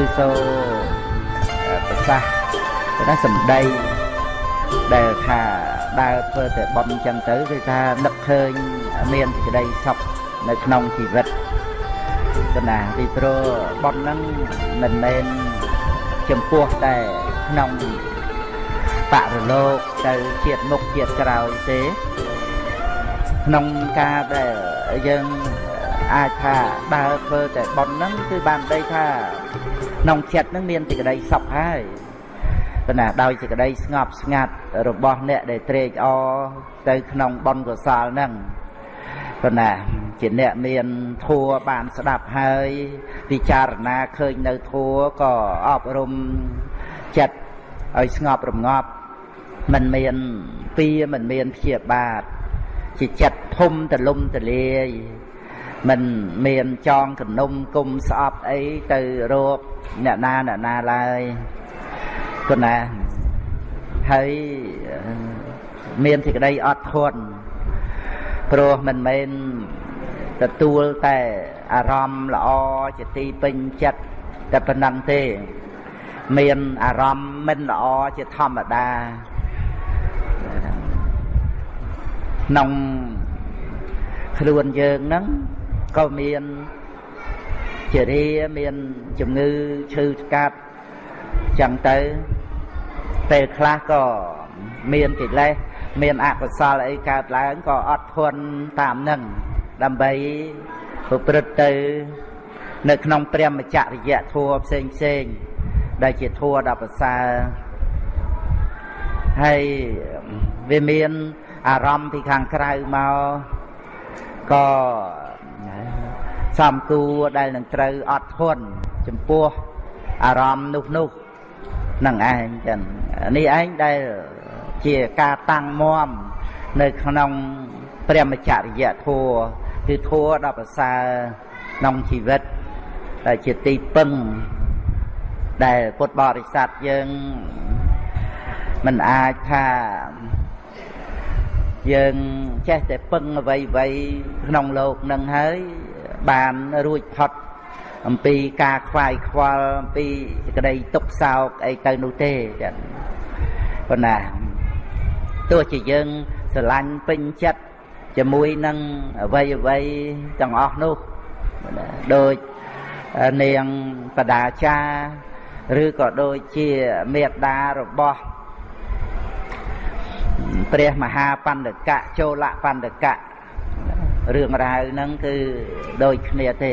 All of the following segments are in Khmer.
ឬសូប្រសាសន៍តែសម្ដីដែលថាដើរធ្វើតែបន់អញ្ចឹងទៅគឺថានឹកឃើញមានសេចក្តីសុខនៅក្នុងជីវិតគណាពីព្រោះបន់ហ្នឹងមិនមែនចំពោះតែក្នុងបរលោកទៅជាតិមុខជាតិក្រោយទេក្នុងការដែលយើង អាចថាដើរធ្វើតែបន់ហ្នឹងគឺបានដីថាក្នុងចិត្តហ្នឹងមានសេចក្តីសុខហើយប៉ុន្តែដោយសេចក្តីស្ងប់ស្ងាត់របស់អ្នកដែលត្រេកអរទៅក្នុងបន់កុសលហ្នឹងប៉ុន្តែជាអ្នកមានធัวបានស្ដាប់ហើយពិចារណាឃើញនៅធัวក៏អប់រំចិត្តឲ្យស្ងប់រងាប់មិនមានពៀមិនមានព្យាបាទជាចិត្តធំទលំទលាយ មិនមានចងកនុំគុំស្អប់អីទៅរកអ្នកណាអ្នកណាឡើយគណាហើយមានសេចក្តីអត់ធន់ព្រោះមិនមែនទទួលតែអារម្មណ៍ល្អជាទីពេញចិត្តតែប៉ុណ្ណឹងទេ មានអារម្មណ៍មិនល្អជាធម្មតាក្នុងខ្លួនយើងហ្នឹង ក៏មានជារាមានជំងឺឈឺស្កាត់ចឹងទៅពេលខ្លះក៏មានកិលេសមានអកុសលអីកើតឡើងក៏អត់ធន់តាមនឹងដើម្បីប្រព្រឹត្តទៅនៅក្នុងព្រះមច្ចរិយធัวផ្សេងផ្សេងដែលជាធัวដ៏ប្រសើរហើយវាមានអារម្មណ៍ពីខាងក្រៅមកក៏ សំគួរដែលនឹងត្រូវអត់ធន់ចំពោះអារម្មណ៍នោះនោះនឹងឯងចឹងនេះឯងដែលជាការតាំងមមនៅក្នុងព្រះមច្ចរិយធัวគឺធัวដ៏ប្រសើរក្នុងជីវិតដែលជាទីពឹងដែលពុទ្ធបរិស័ទយើងមិនអាចថា យើងចេះតែពឹងអ្វីអ្វីក្នុងលោកនឹងហើយបានរួចផុតអំពីការខ្វាយខ្វល់អំពីសេចក្តីទុក្ខសោកអីទៅនោះទេចឹងប៉ុន្តែទោះជាយើងស្រឡាញ់ពេញចិត្តជាមួយនឹងអ្វីអ្វីទាំងអស់នោះដូចនាងបដាចាឬក៏ដូចជាមេត្តារបស់ ព្រះមហាបណ្ឌកៈចូលបណ្ឌកៈរឿងរ៉ាវហ្នឹងគឺដូចគ្នាទេ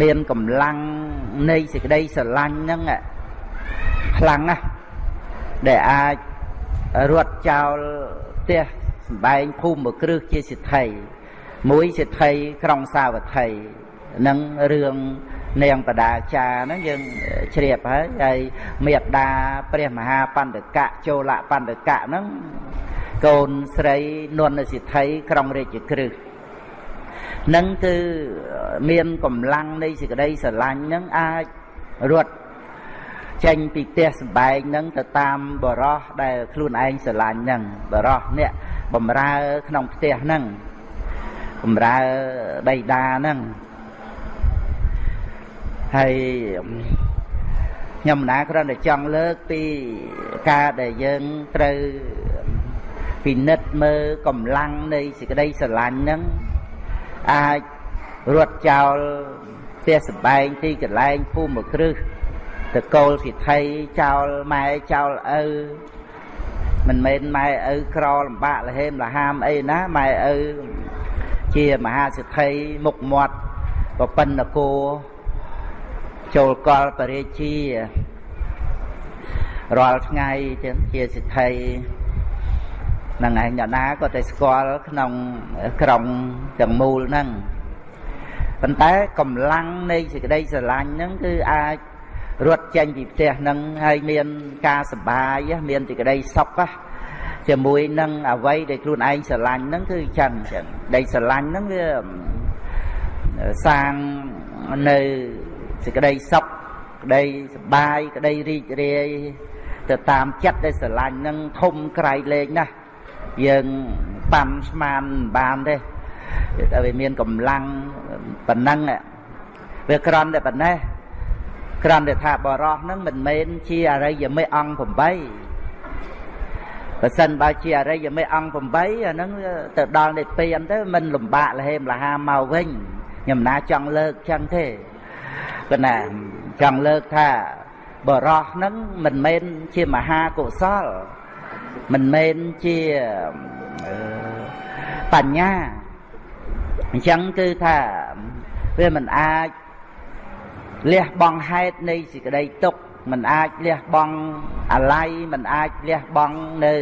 មានកម្លាំងនៃសេចក្តីស្រឡាញ់ហ្នឹងខ្លាំងណាស់ដែលអាចរត់ចោលផ្ទះសម្បែងភូមិគ្រឹះជាសិទ្ធិមួយសិទ្ធិក្រុងសាវត្ថីនឹងរឿង នាងបដាចាហ្នឹងយើងជ្រាបហើយហើយមេត្តាព្រះមហាបណ្ឌកៈចូលបណ្ឌកៈហ្នឹងកូនស្រីនន់សិទ្ធិក្រុងរាជក្រឹសនឹងគឺមានកម្លាំងនៃសេចក្តីស្រឡាញ់នឹងអាចរត់ចេញពីផ្ទះសម្បែងនឹងទៅតាមបរោះដែលខ្លួនឯងស្រឡាញ់នឹងបរោះអ្នកបំរើក្នុងផ្ទះនឹងបំរើបៃតានឹង ហើយខ្ញុំណាគ្រាន់តែចង់លើកពីការដែលយើងត្រូវពិនិត្យមើលកម្លាំងនៃសេចក្តីស្រឡាញ់ហ្នឹងអាចរត់ចោលផ្ទះសម្បែងទីកន្លែងភូមិគ្រឹះតកូលសិទ្ធិចោលម៉ែចោលឪមិនមែនម៉ែឪក្រលំបាកលហេមលហាមអីណាម៉ែឪជាមហាសិទ្ធិមុខមាត់ប្រពន្ធគោ ចូលកលបរិជារាល់ថ្ងៃចឹងជាសិទ្ធិហ្នឹងឯងអ្នកណាក៏តែស្គាល់ក្នុងក្រុងទាំងមូលហ្នឹងប៉ុន្តែកម្លាំងនៃសេចក្តីស្រឡាញ់ហ្នឹងគឺអាចរត់ចេញពីផ្ទះហ្នឹងហើយមានការសបាយមានសេចក្តីសុខជាមួយនឹងអ្វីដែលខ្លួនឯងស្រឡាញ់ហ្នឹងគឺចឹងចឹងដែលស្រឡាញ់ហ្នឹងវាសាងនៅ សេចក្តីសុខក្តីសបាយក្តីរីករាយទៅតាមចិត្តដែលស្រឡាញ់នឹងធំក្រៃលែងណាស់យើងប៉ាន់ស្មានបានទេតែវាមានកម្លាំងប៉ុណ្ណឹងវាក្រន់តែប៉ុណ្ណេះក្រន់តែថាបរោះហ្នឹងមិនមែនជាអរិយមេអង្គ8បើសិនបើជាអរិយមេអង្គ8អាហ្នឹងទៅដល់និព្វានទៅមិនលំបាកលហេមលហាមកវិញខ្ញុំណាចង់លើកចឹងទេ ប៉ុន្តែចង់លើកថាបរោះហ្នឹងមិនមែនជាមហាកុសល មិនមែនជាបញ្ញាអញ្ចឹងគឺថាវាមិនអាចលះបង់ហេតុនៃសេចក្តីទុក្ខមិនអាចលះបង់អាល័យមិនអាចលះបង់នៅ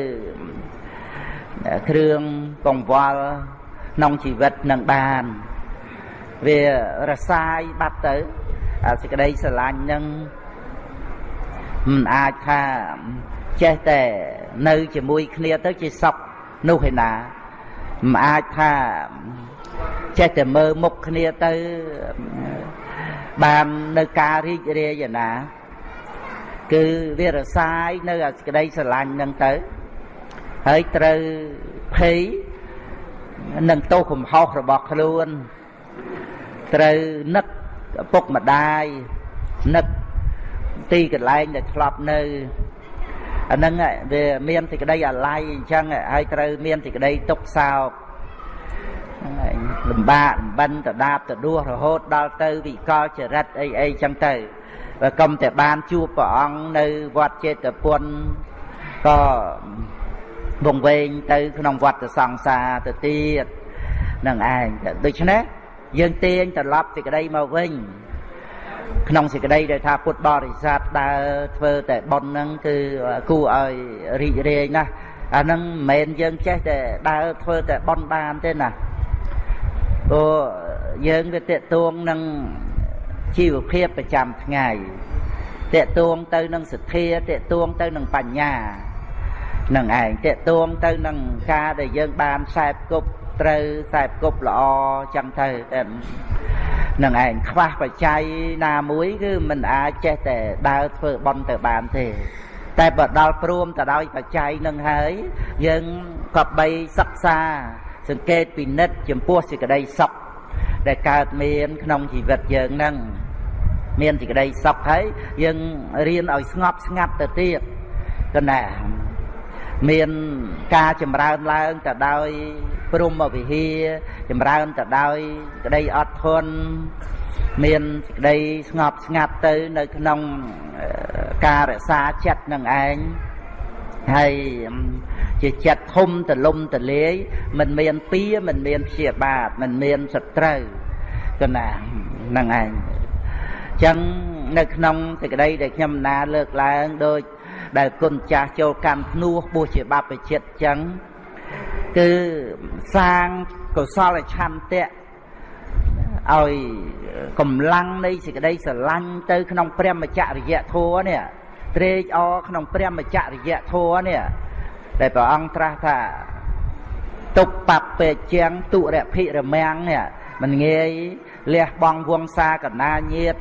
គ្រឿងកង្វល់ក្នុងជីវិតនឹងបាន វារសាយបាត់ទៅ អាសេចក្តីស្រឡាញ់នឹងមិនអាចថាចេះតែនៅជាមួយគ្នាទៅជាសុខនោះឯណាមិនអាចថាចេះតែមើលមុខគ្នាទៅបាននៅការរីករាយណា គឺវារសាយនៅអាសេចក្តីស្រឡាញ់នឹងទៅហើយត្រូវភ័យនឹងទោសកំហុសរបស់ខ្លួនត្រូវនឹក ពុកម្ដាយនឹកទីកន្លែងដែលធ្លាប់នៅអាហ្នឹងវាមានសេចក្តីអាល័យអញ្ចឹងហើយត្រូវមានសេចក្តីទុកសោកលំបាកលំបិនតដាបតដួសរហូតដល់ទៅវិកលចរិតអីអីចឹងទៅបើកុំតែបានជួបព្រះអង្គនៅវត្តចេតពុនក៏វងវែងទៅក្នុងវត្តសង្សារទៅទៀតនឹងឯងដូច្នេះ យើងទាញត្រឡប់សេចក្តីមកវិញក្នុងសេចក្តីដែលថាពុទ្ធបរិស័ទដើរធ្វើតែប៉ុនហ្នឹងគឺគួរឲ្យរីករាយណាស់អាហ្នឹងមិនមែនយើងចេះតែដើរធ្វើតែប៉ុនបានទេណាព្រោះយើងវាតេតួងនឹងជីវភាពប្រចាំថ្ងៃតេតួងទៅនឹងសទ្ធាតេតួងទៅនឹងបញ្ញានឹងឯងតេតួងទៅនឹងការដែលយើងបានខ្សែគប់ ត្រូវខ្សែគប់ល្អចឹងទៅតែនឹងឯងខ្វះបច្ច័យណាមួយគឺមិនអាចចេះតែដើរធ្វើបន់ទៅបានទេតែបើដល់ព្រមទៅដោយបច្ច័យនឹងហើយយើងក៏បីសិក្សា សង្កេតពិនិត្យចំពោះសេចក្តីសុខដែលកើតមានក្នុងជីវិតយើងនឹងមានសេចក្តីសុខហើយយើងរៀនឲ្យស្ងប់ស្ងាត់ទៅទៀតគណា មានការចម្រើនឡើងទៅដោយព្រមវិហារចម្រើនទៅដោយក្តីអត់ធន់មានក្តីស្ងប់ស្ងាត់ទៅនៅក្នុងការរក្សាចិត្តនឹងឯងហើយជាចិត្តធំទលំទលាយមិនមានពៀមិនមានព្យាបាទមិនមានសត្រូវកណាហ្នឹងឯងចឹងនៅក្នុងសេចក្តីដែលខ្ញុំណាលើកឡើងដូច ដែលគុណចាស់ចូលកម្មភ្នោះបួសជាបព្វជិតចឹងគឺសាងកុសលឆន្ទៈឲ្យកម្លាំងនៃសេចក្តីស្រឡាញ់ទៅក្នុងព្រះមច្ចរិយធម៌នេះត្រេកអរក្នុងព្រះមច្ចរិយធម៌នេះដែលព្រះអង្គត្រាស់ថាទុបបពេជាងទុរភិរមាំងនេះមិនងាយលះបង់វង្សាកណាញាត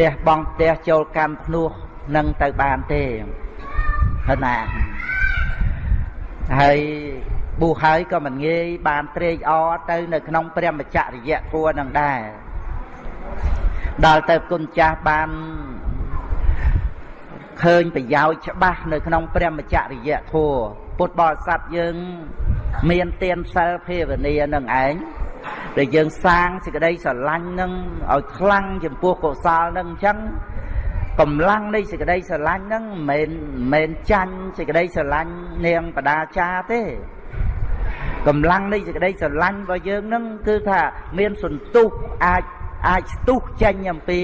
លះបង់ផ្ទះចូលកម្មភ្នោះ នឹងទៅបានទេហើយណាហើយប៊ូហើយក៏មិនងាយបានត្រេកអរទៅនៅក្នុងព្រះមច្ចរិយធัวនឹងដែរដល់ទៅគុណចាស់បានឃើញប្រយោជន៍ច្បាស់នៅក្នុងព្រះមច្ចរិយធัวពុទ្ធបរិស័ទយើង មានទានសិលភាវនានឹងឯងដែលយើងសាងសេចក្តីស្រឡាញ់នឹងឲ្យខ្លាំងចំពោះកុសលនឹងអញ្ចឹង កម្លាំងនៃសេចក្តីស្រឡាញ់ហ្នឹងមិនមែនចាញ់សេចក្តីស្រឡាញ់នាងបដាចាទេកម្លាំងនៃសេចក្តីស្រឡាញ់របស់យើងហ្នឹងគឺថាមានសន្ទុះអាចអាចស្ទុះចេញអំពី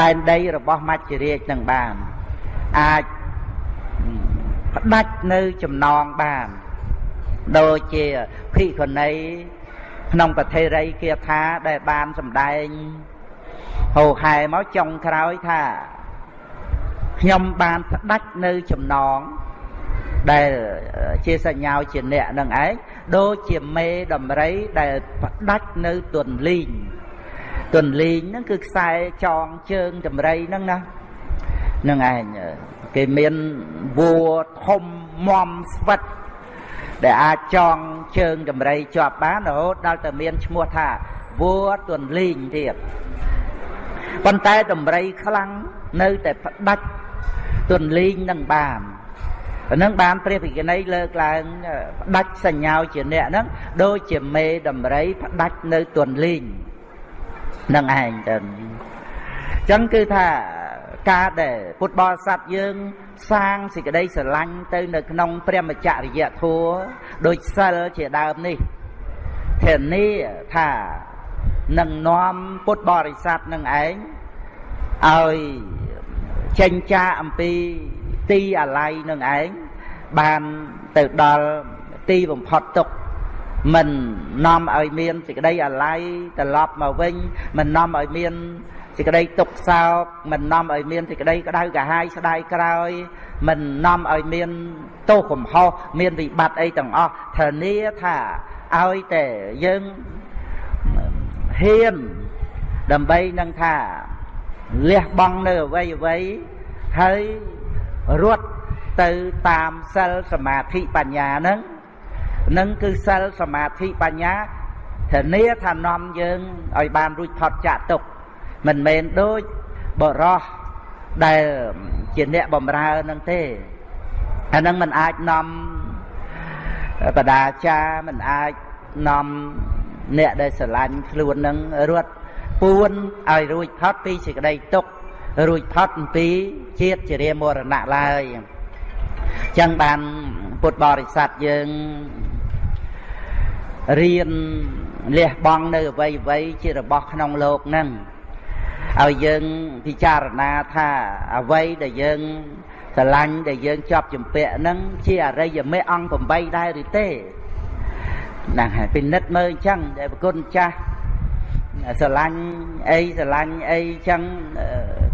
ដែនដីរបស់មច្ចរាជនឹងបានអាចផ្ដាច់នៅចំណងបានដូចជាភិក្ខុនីក្នុងប្រធេរីគាថាដែលបានសម្ដែង ហោហែមកចុងក្រោយថាខ្ញុំបានផ្ដាច់នៅចំណងដែលជាសញ្ញាជាអ្នកនឹងឯងដូចជាមេដំរីដែលផ្ដាច់នៅទន្លីងទន្លីងហ្នឹងគឺខ្សែចងជើងដំរីហ្នឹងណានឹងឯងគេមានវัวធំមមស្វិតដែលអាចចងជើងដំរីជាប់បានរហូតដល់តែមានឈ្មោះថាវัวទន្លីងទៀត ប៉ុន្តែដំរីខ្លាំងនៅតែផ្ដាច់ទន្លីងនឹងបានអានឹងបានព្រះភិក្ខុនីលើកឡើងផ្ដាច់សញ្ញាជាអ្នកហ្នឹងដូចជាមេដំរីផ្ដាច់នៅទន្លីងនឹងឯងទៅអញ្ចឹងគឺថាការដែលពុទ្ធបរិស័ទយើងសាងសេចក្តីស្រឡាញ់ទៅនៅក្នុងព្រះមច្ចរិយធัวដូចសិលជាដើមនេះធានាថា នឹងនាំពុទ្ធបរិស័ទនឹងឯងឲ្យចេញចាអំពីទីអាល័យនឹងឯងបានទៅដល់ទីបំផុតទុកមិននាំឲ្យមានសេចក្តីអាល័យត្រឡប់មកវិញមិននាំឲ្យមានសេចក្តីទុកសោកមិននាំឲ្យមានសេចក្តីក្តៅកាហាយស្ដាយក្រោយ មិននាំឲ្យមានទោសកំហុសមានវិបត្តិអីទាំងអស់ធានាថាឲ្យតែយើង ហ៊ានដើម្បីនឹងថាលះបង់នៅអ្វីអ្វីហើយរត់ទៅតាមសិលសមាធិបញ្ញាហ្នឹងនឹងគឺសិលសមាធិបញ្ញាធានាថានាំយើងឲ្យបានរួចផុតចាកទុក្ខមិនមែនដូចបរោះដែលជាអ្នកបំរើនឹងទេអានឹងមិនអាចនាំបដាចាមិនអាចនាំ អ្នកដែលស្រឡាញ់ខ្លួននឹងរត់ពួនឲ្យរួចផុតពីសេចក្តីទុក្ខរួចផុតអំពីជាតិជារាមរណៈឡើយចឹងបានពុទ្ធបរិស័ទយើងរៀនលះបង់នៅអ្វីអ្វីជារបស់ក្នុងលោកហ្នឹងឲ្យយើងពិចារណាថាអ្វីដែលយើងស្រឡាញ់ដែលយើងជាប់ជំពាក់ហ្នឹងជាអរិយមេអង្គ8ដែរឬទេ ហ្នឹងហើយពិនិត្យមើលអញ្ចឹងដែលប្រគុណចាស់ស្រឡាញ់អីស្រឡាញ់អីចឹង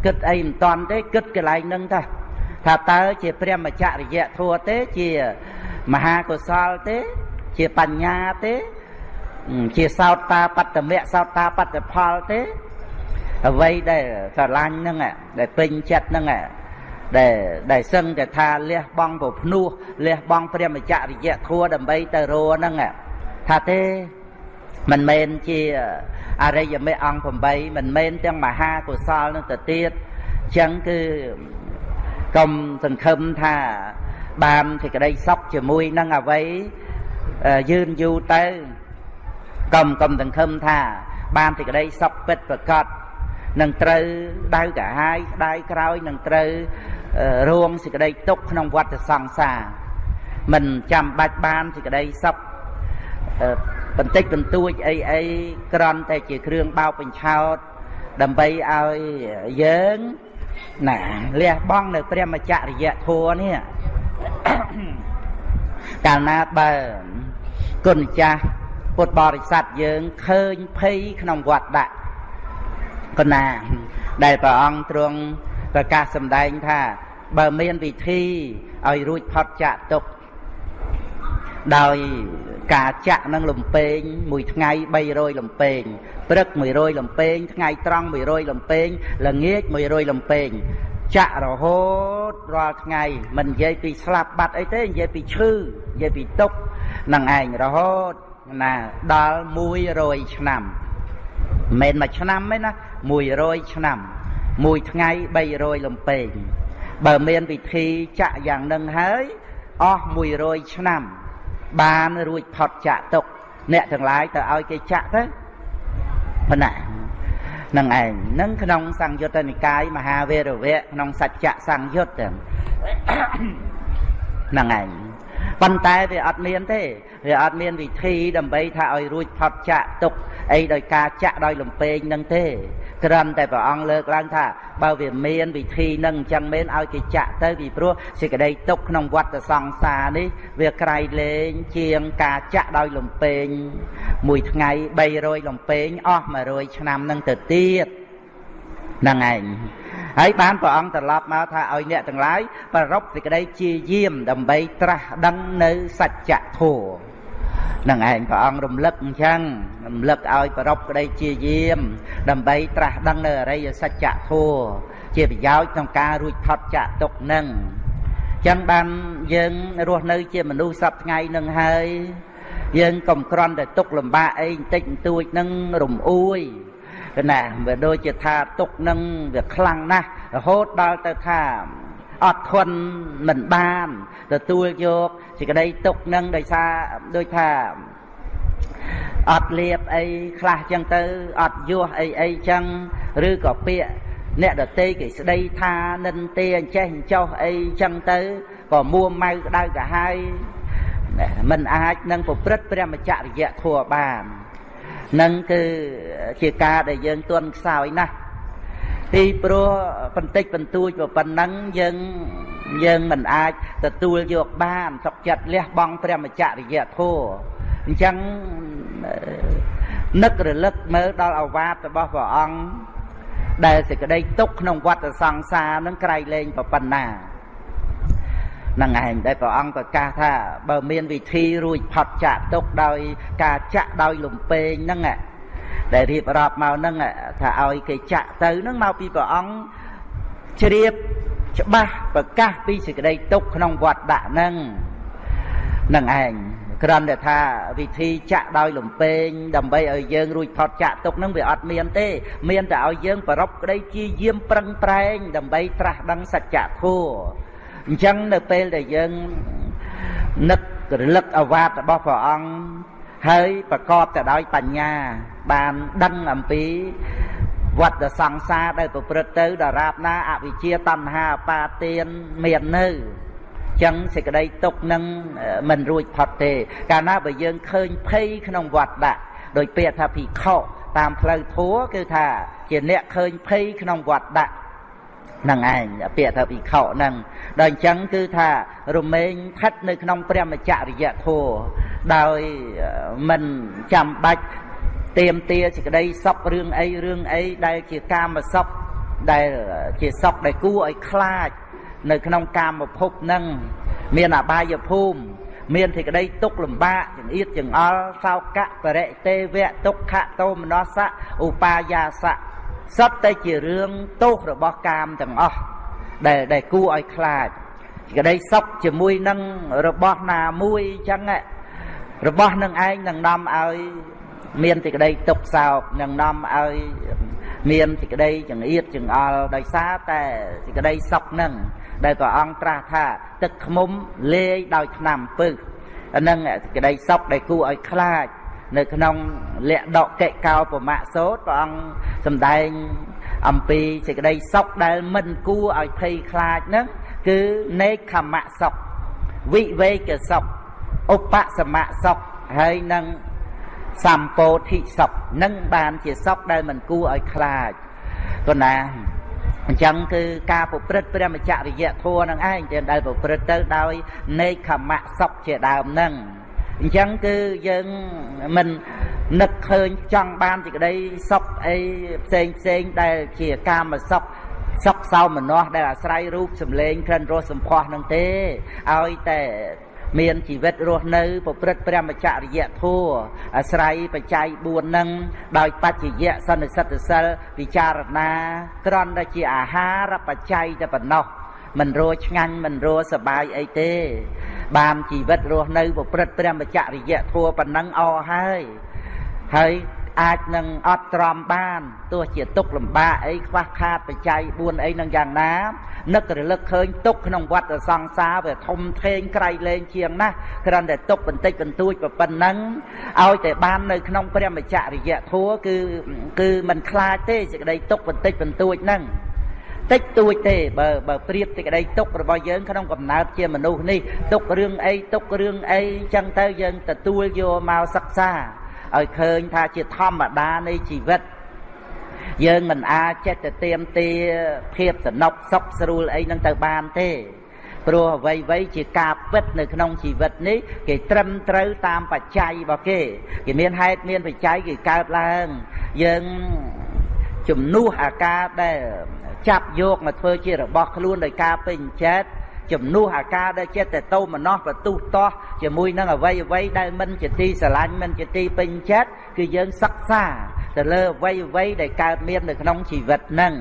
គិតអីមិនតាន់ទេគិតកន្លែងហ្នឹងតាថាតើជាព្រះមច្ចរិយធัวទេជាមហាកុសលទេ ជាបញ្ញាទេ ជាសោតតាបត្តមៈសោតតាបត្តផលទេអ្វីដែលស្រឡាញ់ហ្នឹងដែលពេញចិត្តហ្នឹងដែលដែលសឹងតែថាលះបង់ប្រភ្នោះលះបង់ព្រះមច្ចរិយធัวដើម្បីទៅរហ្នឹង ថាទេមិនមែនជាអរិយមេអង្គ8មិនមែនទាំងមហាកុសលនឹងទៅទៀតអញ្ចឹងគឺកុំសង្ឃឹមថាបានសេចក្តីសុខជាមួយនឹងអ្វីយឺនយូរទៅកុំកុំសង្ឃឹមថា បានសេចក្តីសុខពិតប្រកបនឹងត្រូវដៅកាហាយស្ដាយក្រោយនឹងត្រូវរួមសេចក្តីទុកក្នុងវដ្តសង្សារមិនចាំបាច់បានសេចក្តីសុខ បន្តិចបន្តួចអីអីក្រន់តែជាគ្រឿងបោកបញ្ឆោតដើម្បីឲ្យយើងណាលះបង់នៅព្រះមច្ចរិយធัวនេះកាលណាបើគុណចាស់ពុទ្ធបរិស័ទយើងឃើញភ័យក្នុងវត្តដាក់កណាដែលព្រះអង្គទ្រង់ប្រកាសសម្ដែងថា បើមានវិធីឲ្យរួចផុតចាកទុក្ខដោយ ការចាក់នឹងលំពេងមួយថ្ងៃ300លំពេងព្រឹក100លំពេងថ្ងៃត្រង់100លំពេងល្ងាច100លំពេងចាក់រហូតរាល់ថ្ងៃមិននិយាយពីស្លាប់បាត់អីទេនិយាយពីឈឺនិយាយពីទុក្ខនឹងឯងរហូតណាដល់100ឆ្នាំមិនមែនមួយឆ្នាំទេណា100ឆ្នាំមួយថ្ងៃ300លំពេងបើមានវិធីចាក់យ៉ាងនឹងហើយអស់100ឆ្នាំ បានរួចផុតចាក់ទុកអ្នកទាំងឡាយទៅឲ្យគេចាក់ទៅប៉ុណ្ណានឹងឯងនឹងក្នុងសង្យុត្តនិកាយមហាវេរវៈក្នុងសច្ចៈសង្យុត្តហ្នឹងឯងប៉ុន្តែវាអត់មានទេវាអត់មានវិធីដើម្បីថាឲ្យរួចផុតចាក់ទុកអីដោយការចាក់ដោយលំពេងនឹងទេ ត្រឹមតែព្រះអង្គលើកឡើងថាបើវាមានវិធីនឹងអញ្ចឹងមែនឲ្យគេចាក់ទៅពីព្រោះសេចក្តីទុកក្នុងវត្តសង្សារនេះវាក្រៃលែងជាងការចាក់ដោយលំពេងមួយថ្ងៃ300លំពេងអស់100ឆ្នាំនឹងទៅទៀតហ្នឹងឯងហើយបានព្រះអង្គត្រឡប់មកថាឲ្យអ្នកទាំងឡាយប្ររពសេចក្តីជាយាមដើម្បីត្រាស់ដឹងនៅសច្ចធម៌ នឹងឯងព្រះអង្គរំលឹកអញ្ចឹងរំលឹកឲ្យប្រពក្តីជាយាម ដើម្បីត្រាស់ដឹងនៅអរិយសច្ចធម៌ជាប្រយោជន៍ក្នុងការរួចផុតចាកទុកនឹងចឹងបានយើងរស់នៅជាមនុស្សសពថ្ងៃនឹងហើយយើងកុំក្រន់តែទុកលំបាកអីបន្តិចបន្តួចនឹងរំអួយកណាវាដូចជាថាទុកនឹងវាខ្លាំងណាស់រហូតដល់ទៅថា អត់ធន់មិនបានទទួលយកសេចក្តីទុកនឹងដោយសារដូចថាអត់លៀបអីខ្លះចឹងទៅអត់យោះអីអីចឹងឬក៏ពាក្យអ្នកដតីគេស្ដីថានិន្ទាអញ្ចេះអញ្ចោះអីចឹងទៅក៏មួម៉ៅក្តៅកាហាយមិនអាចនឹងប្រព្រឹត្តព្រះមច្ចរិយធัวបាននឹងគឺជាការដែលយើងទន់ខ្សោយណាស់ ទីព្រោះបន្តិចបន្តួចប៉ុណ្ណឹងយើងយើងមិនអាចទទួលយកបានសុខចិត្តលះបង់ព្រះមច្ចរិយធัวអញ្ចឹងនឹករលឹកមើលដល់អវាទរបស់ព្រះអង្គដែលសេចក្តីទុកក្នុងវដ្តសង្សារនឹងក្រៃលែងប៉ុណ្ណានឹងឯងដែលព្រះអង្គប្រកាសថាបើមានវិធីរួចផុតចាក់ទុកដោយ ការចាក់ដោយលំពេងហ្នឹង ដែលរៀបរាប់មកហ្នឹងថាឲ្យគេចាក់ទៅហ្នឹងមកពីព្រះអង្គជ្រាបច្បាស់ប្រកាសពីសេចក្តីទុកក្នុងវត្តដាក់ហ្នឹងនឹងឯងគ្រាន់តែថាវិធីចាក់ដោយលំពេងដើម្បីឲ្យយើងរួចផុតចាក់ទុកហ្នឹងវាអត់មានទេ មានតែឲ្យយើងប្រពក្តីជាយាមប្រឹងប្រែង ដើម្បីត្រាស់ដឹងសច្ចធម៌អញ្ចឹងនៅពេលដែលយើងនឹករលឹកអវាទរបស់ព្រះអង្គ ហើយប្រកបទៅដោយបញ្ញា បានដឹងអំពីវត្តសង្សារដែលប្រព្រឹត្តទៅដរាបណាអវិជ្ជាតណ្ហាអបាទានមាននៅចឹងសេចក្តីទុកនឹងមិនរួចផុតទេ កាលណាបើយើងឃើញភ័យក្នុងវត្តដាក់ដោយពាក្យថាភិក្ខុតាមផ្លូវធัวគឺថាជាអ្នកឃើញភ័យក្នុងវត្តដាក់ នឹងឯងពាក្យថាភិក្ខុនឹងដល់អញ្ចឹងគឺថារមែងស្ថិតនៅក្នុងព្រះមច្ចរិយធម៌ដោយមិនចាំបាច់ទៀមទាសេចក្តីសុខរឿងអីរឿងអីដែលជាកាមសុខដែលជាសុខដែលគួរឲ្យខ្លាច នៅក្នុងកាមភពនឹងមានអបាយភូមិមានសេចក្តីទុកលំបាកចង្អៀតចង្អល់សោកៈបរិទេវៈទុក្ខតោមនស្សៈឧបាយាសៈ សត្វតែជារឿងទោសរបស់កាមទាំងអស់ដែលដែលគួរឲ្យខ្លាចក្តីសុខជាមួយនឹងរបស់ណាមួយអញ្ចឹងរបស់នឹងឯងនឹងនាំឲ្យមានសេចក្តីទុកសោកនឹងនាំឲ្យមានសេចក្តីចង្អៀតចង្អល់ដោយសារតែសេចក្តីសុខនឹងដែលព្រះអង្គត្រាស់ថាទឹកខ្មុំលាយដោយថ្នាំពឹសអានឹងសេចក្តីសុខដែលគួរឲ្យខ្លាច នៅក្នុងលក្ខដកិកោបមៈសោតព្រះអង្គសម្ដែងអំពីសេចក្តីសុខដែលមិនគួរឲ្យភ័យខ្លាចហ្នឹងគឺនេខមៈសុខវិវេកសុខឧបសមៈសុខហើយនឹងសម្ពោធិសុខនឹងបានជាសុខដែលមិនគួរឲ្យខ្លាចគណាអញ្ចឹងគឺការប្រព្រឹត្តព្រះមច្ចរិយធម៌នឹងឯងដែលប្រព្រឹត្តទៅដោយនេខមៈសុខជាដើមនឹង អញ្ចឹងគឺយើងមិននឹកឃើញចង់បានសេចក្តីសុខអីផ្សេងផ្សេងដែលជាកាមសុខសុខសោមនស្សដែលអាស្រ័យរូបសម្លេងក្រិនរសសម្ផស្សនឹងទេឲ្យតែមានជីវិតរស់នៅប្រព្រឹត្តព្រះមច្ចរិយធម៌អាស្រ័យបច្ច័យ4នឹងដោយបច្ចយៈសន្និសិទ្ធសិលពិចារណាក្រន់តែជាអាហារបច្ច័យតែប៉ុណ្ណោះ មិនរោឆ្ងាញ់មិនរោសបាយអីទេបានជីវិតរស់នៅប្រព្រឹត្តព្រះមច្ចរិយធម៌ប៉ុណ្ណឹងអស់ហើយហើយអាចនឹងអត់ទ្រាំបានទោះជាទុកលំបាកអីខ្វះខាតបច្ច័យ4អីនឹងយ៉ាងណានឹករលឹកឃើញទុកក្នុងវត្តសង្សារវាធំធេងក្រៃលែងជាងណាស់គ្រាន់តែទុកបន្តិចបន្តួចប៉ុណ្ណឹងឲ្យតែបាននៅក្នុងព្រះមច្ចរិយធัวគឺគឺមិនខ្លាចទេសេចក្តីទុកបន្តិចបន្តួចហ្នឹង តិចតួចទេបើបើប្រៀបសេចក្តីទុករបស់យើងក្នុងកំណើតជាមនុស្សនេះទុករឿងអីទុករឿងអីចឹងទៅយើងទទួលយកមកសិក្សាឲ្យឃើញថាជាធម្មតានៃជីវិតយើងមិនអាចចិត្តទៅទៀមទាភាពសនុកសុខស្រួលអីនឹងទៅបានទេព្រោះអ្វីអ្វីជាការពិតនៅក្នុងជីវិតនេះគេត្រឹមត្រូវតាមបច្ច័យរបស់គេគេមានហេតុមានបច្ច័យគេកើតឡើងយើងជំនួសអាការដែល ចាប់យកមកធ្វើជារបស់ខ្លួនដោយការពេញចិត្តជំនួសអាការដែលចិត្តតែតោមនោះបទុះតោះជាមួយនឹងអវ័យអវ័យដែលមិនជាទីស្រឡាញ់មិនជាទីពេញចិត្តគឺយើងសិក្សាទៅលើអវ័យអវ័យដែលកើតមាននៅក្នុងជីវិតហ្នឹង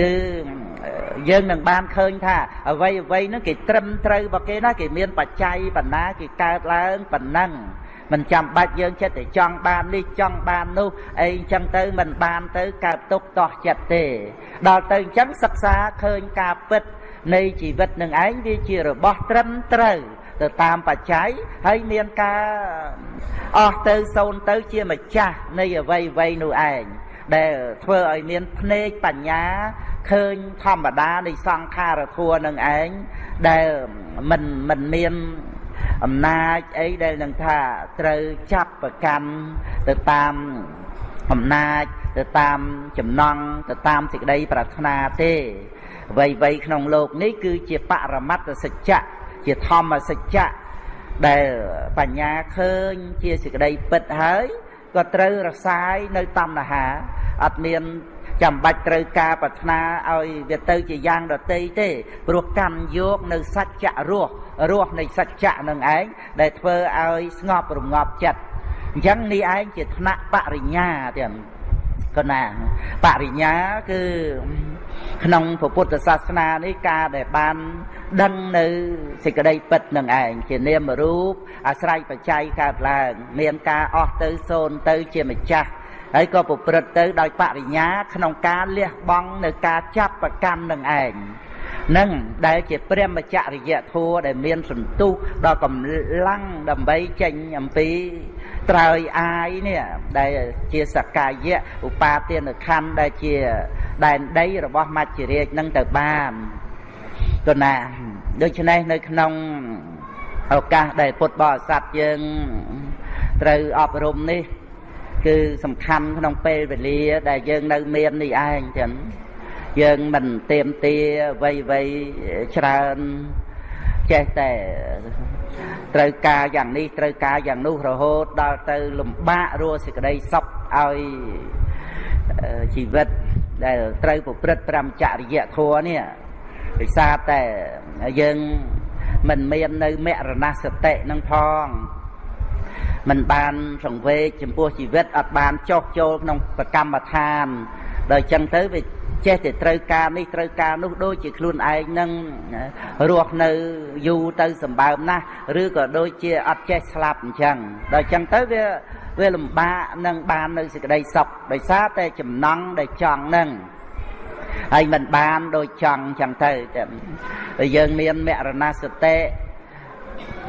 គឺយើងនឹងបានឃើញថាអ្វីអ្វីហ្នឹងគេត្រឹមត្រូវរបស់គេណាគេមានបច្ច័យបណ្ណាគេកើតឡើងប៉ុណ្ណឹង មិនចាំបាច់យើងចិត្តតែចង់បាននេះចង់បាននោះអីអញ្ចឹងទៅមិនបានទៅកើតទុកតោះចិត្តទេ ដល់ទៅអញ្ចឹងសិក្សាឃើញការពិត នៃជីវិតនឹងឯងវាជារបស់ត្រឹមត្រូវទៅតាមបច្ច័យហើយមានការអស់ទៅសូន្យទៅជាម្ចាស់នៃអវ័យវ័យនោះឯងដែលធ្វើឲ្យមានភ្នែកបញ្ញាឃើញធម្មតានៃសង្ខារធัวនឹងឯងដែលមិនមិនមាន អំណាចអីដែលនឹងថាត្រូវចាប់ប្រកាន់ទៅតាមអំណាចទៅតាមចំណង់ទៅតាមសេចក្តីប្រាថ្នាទេអ្វីៗក្នុងโลกនេះគឺជាបរមត្តសច្ចៈជាធម្មសច្ចៈដែលបញ្ញាឃើញជាសេចក្តីពិតហើយក៏ត្រូវរសាយនៅតណ្ហាអត់មានចាំបាច់ត្រូវការប្រាថ្នាឲ្យវាទៅជាយ៉ាងដតីទេព្រោះកម្មយកនៅសច្ចៈរស់ រស់នៃសច្ចៈនឹងឯងដែលធ្វើឲ្យស្ងប់រងាប់ចិត្តអញ្ចឹងនេះឯងជាថ្នាក់បរិញ្ញាទៀតកណាបរិញ្ញាគឺក្នុងពុទ្ធសាសនានេះការដែលបានដឹងនៅសេចក្តីពិតនឹងឯងជានាមរូបអាស្រ័យបច្ច័យកើតឡើងមានការអស់ទៅសូន្យទៅជាម្ចាស់ហើយក៏ប្រព្រឹត្តទៅដោយបរិញ្ញាក្នុងការលះបង់នៅការចាប់ប្រកម្មនឹងឯង នឹងដែលជាព្រះមច្ចរិយធัวដែលមានសន្ទុះដល់កម្លាំងដើម្បីចេញអំពីត្រើយអាយនេះដែលជាសកាយៈឧបាទានខណ្ឌដែលជាដែនដីរបស់មច្ចរាជនឹងទៅបានគណាដូច្នេះនៅក្នុងឱកាសដែលពុទ្ធបរិស័ទយើងត្រូវអប់រំនេះ គឺសំខាន់ក្នុងពេលវេលា ដែលយើងនៅមាននេះឯងចឹង យើងមិនទៀមទាអ្វីអ្វីច្រើនចេះតែត្រូវការយ៉ាងនេះត្រូវការយ៉ាងនោះរហូតដល់ទៅលំបាករស់សេចក្តីសុខឲ្យជីវិតដែលត្រូវប្រព្រឹត្តប្រមចរិយធម៌នេះដោយសារតែយើងមិនមាននៅមរណសតិនឹងផងមិនបានសង្វេគចំពោះជីវិតអត់បានចោះចូលក្នុងប្រកម្មដ្ឋានដល់អញ្ចឹងទៅវា ចេះតែត្រូវការនេះត្រូវការនោះដូចជាខ្លួនឯងនឹងរស់នៅយូរទៅសម្បើមណាស់ឬក៏ដូចជាអត់ចេះស្លាប់អញ្ចឹងដល់អញ្ចឹងទៅវាវាលំបាកនឹងបាននៅសេចក្តីសុខដោយសារតែចំណង់ដែលចង់នឹងហើយមិនបានដូចចង់ចឹងទៅតែយើងមានមរណសតិ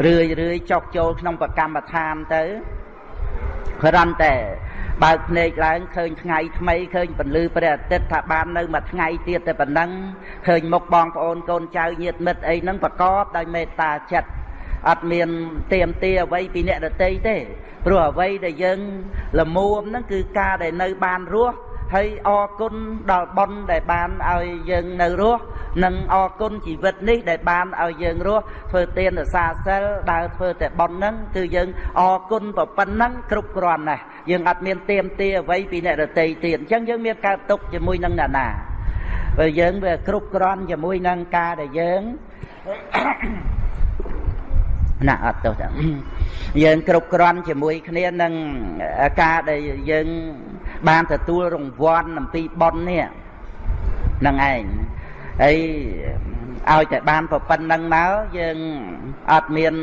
រឿយរឿយចុះចូលក្នុងប្រកម្មដ្ឋានទៅ គ្រាន់តែបើកភ្នែកឡើងឃើញថ្ងៃថ្មីឃើញពន្លឺព្រះអាទិត្យថាបាននៅមួយថ្ងៃទៀតតែប៉ុណ្ណឹងឃើញមុខបងប្អូនកូនចៅញាតិមិត្តអីហ្នឹងប្រកបដោយមេត្តាចិត្តអត់មានទៀមទាអ្វីពីអ្នកដតីទេព្រោះអ្វីដែលយើងលមួមហ្នឹងគឺការដែលនៅបានរស់ ហើយអរគុណដល់បុណ្យដែលបានឲ្យយើងនៅរស់និងអរគុណជីវិតនេះដែលបានឲ្យយើងរស់ធ្វើទានរសាសិលដើរធ្វើតែបុណ្យហ្នឹងគឺយើងអរគុណប៉ុណ្ណឹងគ្រប់គ្រាន់ណាស់យើងអត់មានទៀមទាអ្វីពីអ្នករតីទៀតអញ្ចឹងយើងមានកើតទុកជាមួយនឹងអ្នកណាបើយើងវាគ្រប់គ្រាន់ជាមួយនឹងការដែលយើងណាអត់ទោះចឹងយើងគ្រប់គ្រាន់ជាមួយគ្នានឹងការដែលយើង បានទទួលរង្វាន់អំពីប៉ុននេះនឹងឯងហើយឲ្យតែបានប្រប៉ុណ្្នឹងមកយើងអត់មាន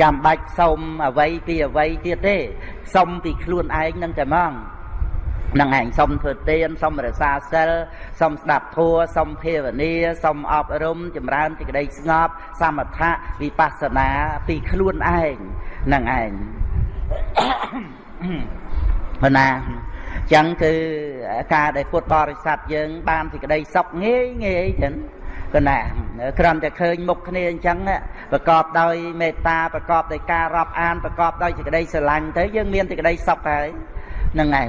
ចាំបាច់សុំអ្វីពីអ្វីទៀតទេសុំពីខ្លួនឯងនឹងតែហ្មងនឹងឯងសុំធ្វើទានសុំរសាសិលសុំស្ដាប់ធម៌សុំភាវនាសុំអប់រំចម្រើនសេចក្តីស្ងប់សមថៈវិបស្សនាពីខ្លួនឯងនឹងឯងប៉ុណ្ណា ចឹងគឺការដែលពុទ្ធបរិស័ទយើង បានសេចក្តីសុខងាយងាយចឹងគណាគ្រាន់តែឃើញមុខគ្នាអញ្ចឹងប្រកបដោយមេត្តាប្រកបដោយការរាប់អានប្រកបដោយសេចក្តីស្រឡាញ់ទៅយើងមានសេចក្តីសុខហើយហ្នឹងឯង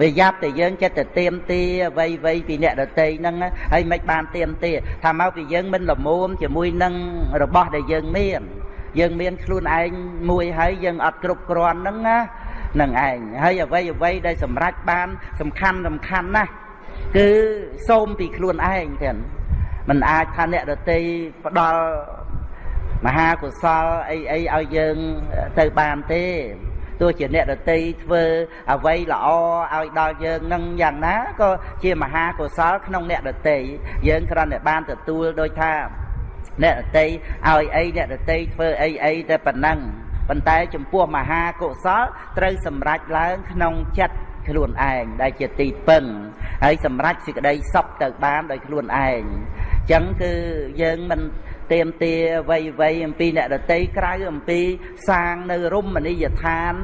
វាយ៉ាប់តែយើងចិត្តតែទៀមទាអ្វីអ្វីពីអ្នកដតីហ្នឹងហើយមិនបានទៀមទាថាមកពីយើងមិនល្មមជាមួយនឹងរបស់ដែលយើងមានយើងមានខ្លួនឯងមួយហើយយើងអត់គ្រប់គ្រាន់ហ្នឹងណា នឹងឯងហើយអ្វីអ្វីដែលសម្រេចបាន សំខាន់សំខាន់ណាស់គឺសូមពីខ្លួនឯងទាំងมันអាចថាអ្នកដតីផ្ដល់មហាកុសលអីអីឲ្យយើងទៅបានទេទោះជាអ្នកដតីធ្វើអ្វីល្អឲ្យដល់យើងនឹងយ៉ាងណាក៏ជាមហាកុសលក្នុងអ្នកដតីយើងគ្រាន់តែបានទទួលដោយថាអ្នកដតីឲ្យអីអ្នកដតីធ្វើអីអីតែប៉ុណ្ណឹង ប៉ុន្តែចំពោះមហាកុសលត្រូវសម្រេចឡើងក្នុងចិត្តខ្លួនឯងដែលជាទីពឹងហើយសម្រេចសេចក្តីសុខទៅបានដោយខ្លួនឯងអញ្ចឹងគឺយើងមិន ទៀមទាវ័យវ័យអំពីអ្នកដតីក្រៅអំពីសាងនៅរមណីយដ្ឋាន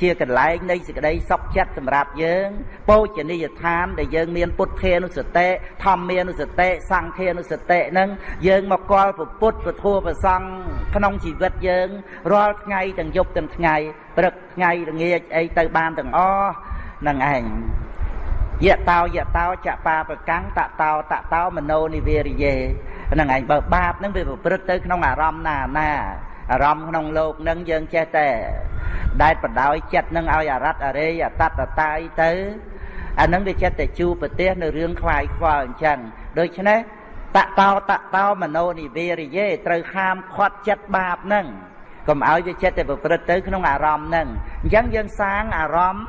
ជាកន្លែងនៃសេចក្តីសុខចិត្តសម្រាប់យើងពោជនីយដ្ឋានដែលយើងមានពុទ្ធានុសតិធម្មានុសតិសង្ឃានុសតិនឹងយើងមកកល់ពុទ្ធពធប្រសង់ក្នុងជីវិតយើងរាល់ថ្ងៃទាំងយប់ទាំងថ្ងៃព្រឹកថ្ងៃល្ងាចអីទៅបានទាំងអស់នឹងឯងយៈតោយៈតោចបាប្រកាំងតតោតតោមโนនិវេរិយេ ហ្នឹងឯងបើបាបហ្នឹងវាប្រព្រឹត្តទៅក្នុងអារម្មណ៍ណាណាអារម្មណ៍ក្នុងលោកហ្នឹងយើងចេះតែដែលបដោយចិត្តនឹងឲ្យអរតអរេយអតតតាយទៅអាហ្នឹងវាចិត្តតែជួប្រទេសនៅរឿងខ្វាយខ្វល់អញ្ចឹងដូច្នេះតតោតតោមโนនិវេរិយេត្រូវហាមខាត់ចិត្តបាបហ្នឹងកុំឲ្យវាចិត្តតែប្រព្រឹត្តទៅក្នុងអារម្មណ៍ហ្នឹងអញ្ចឹងយើងសាងអារម្មណ៍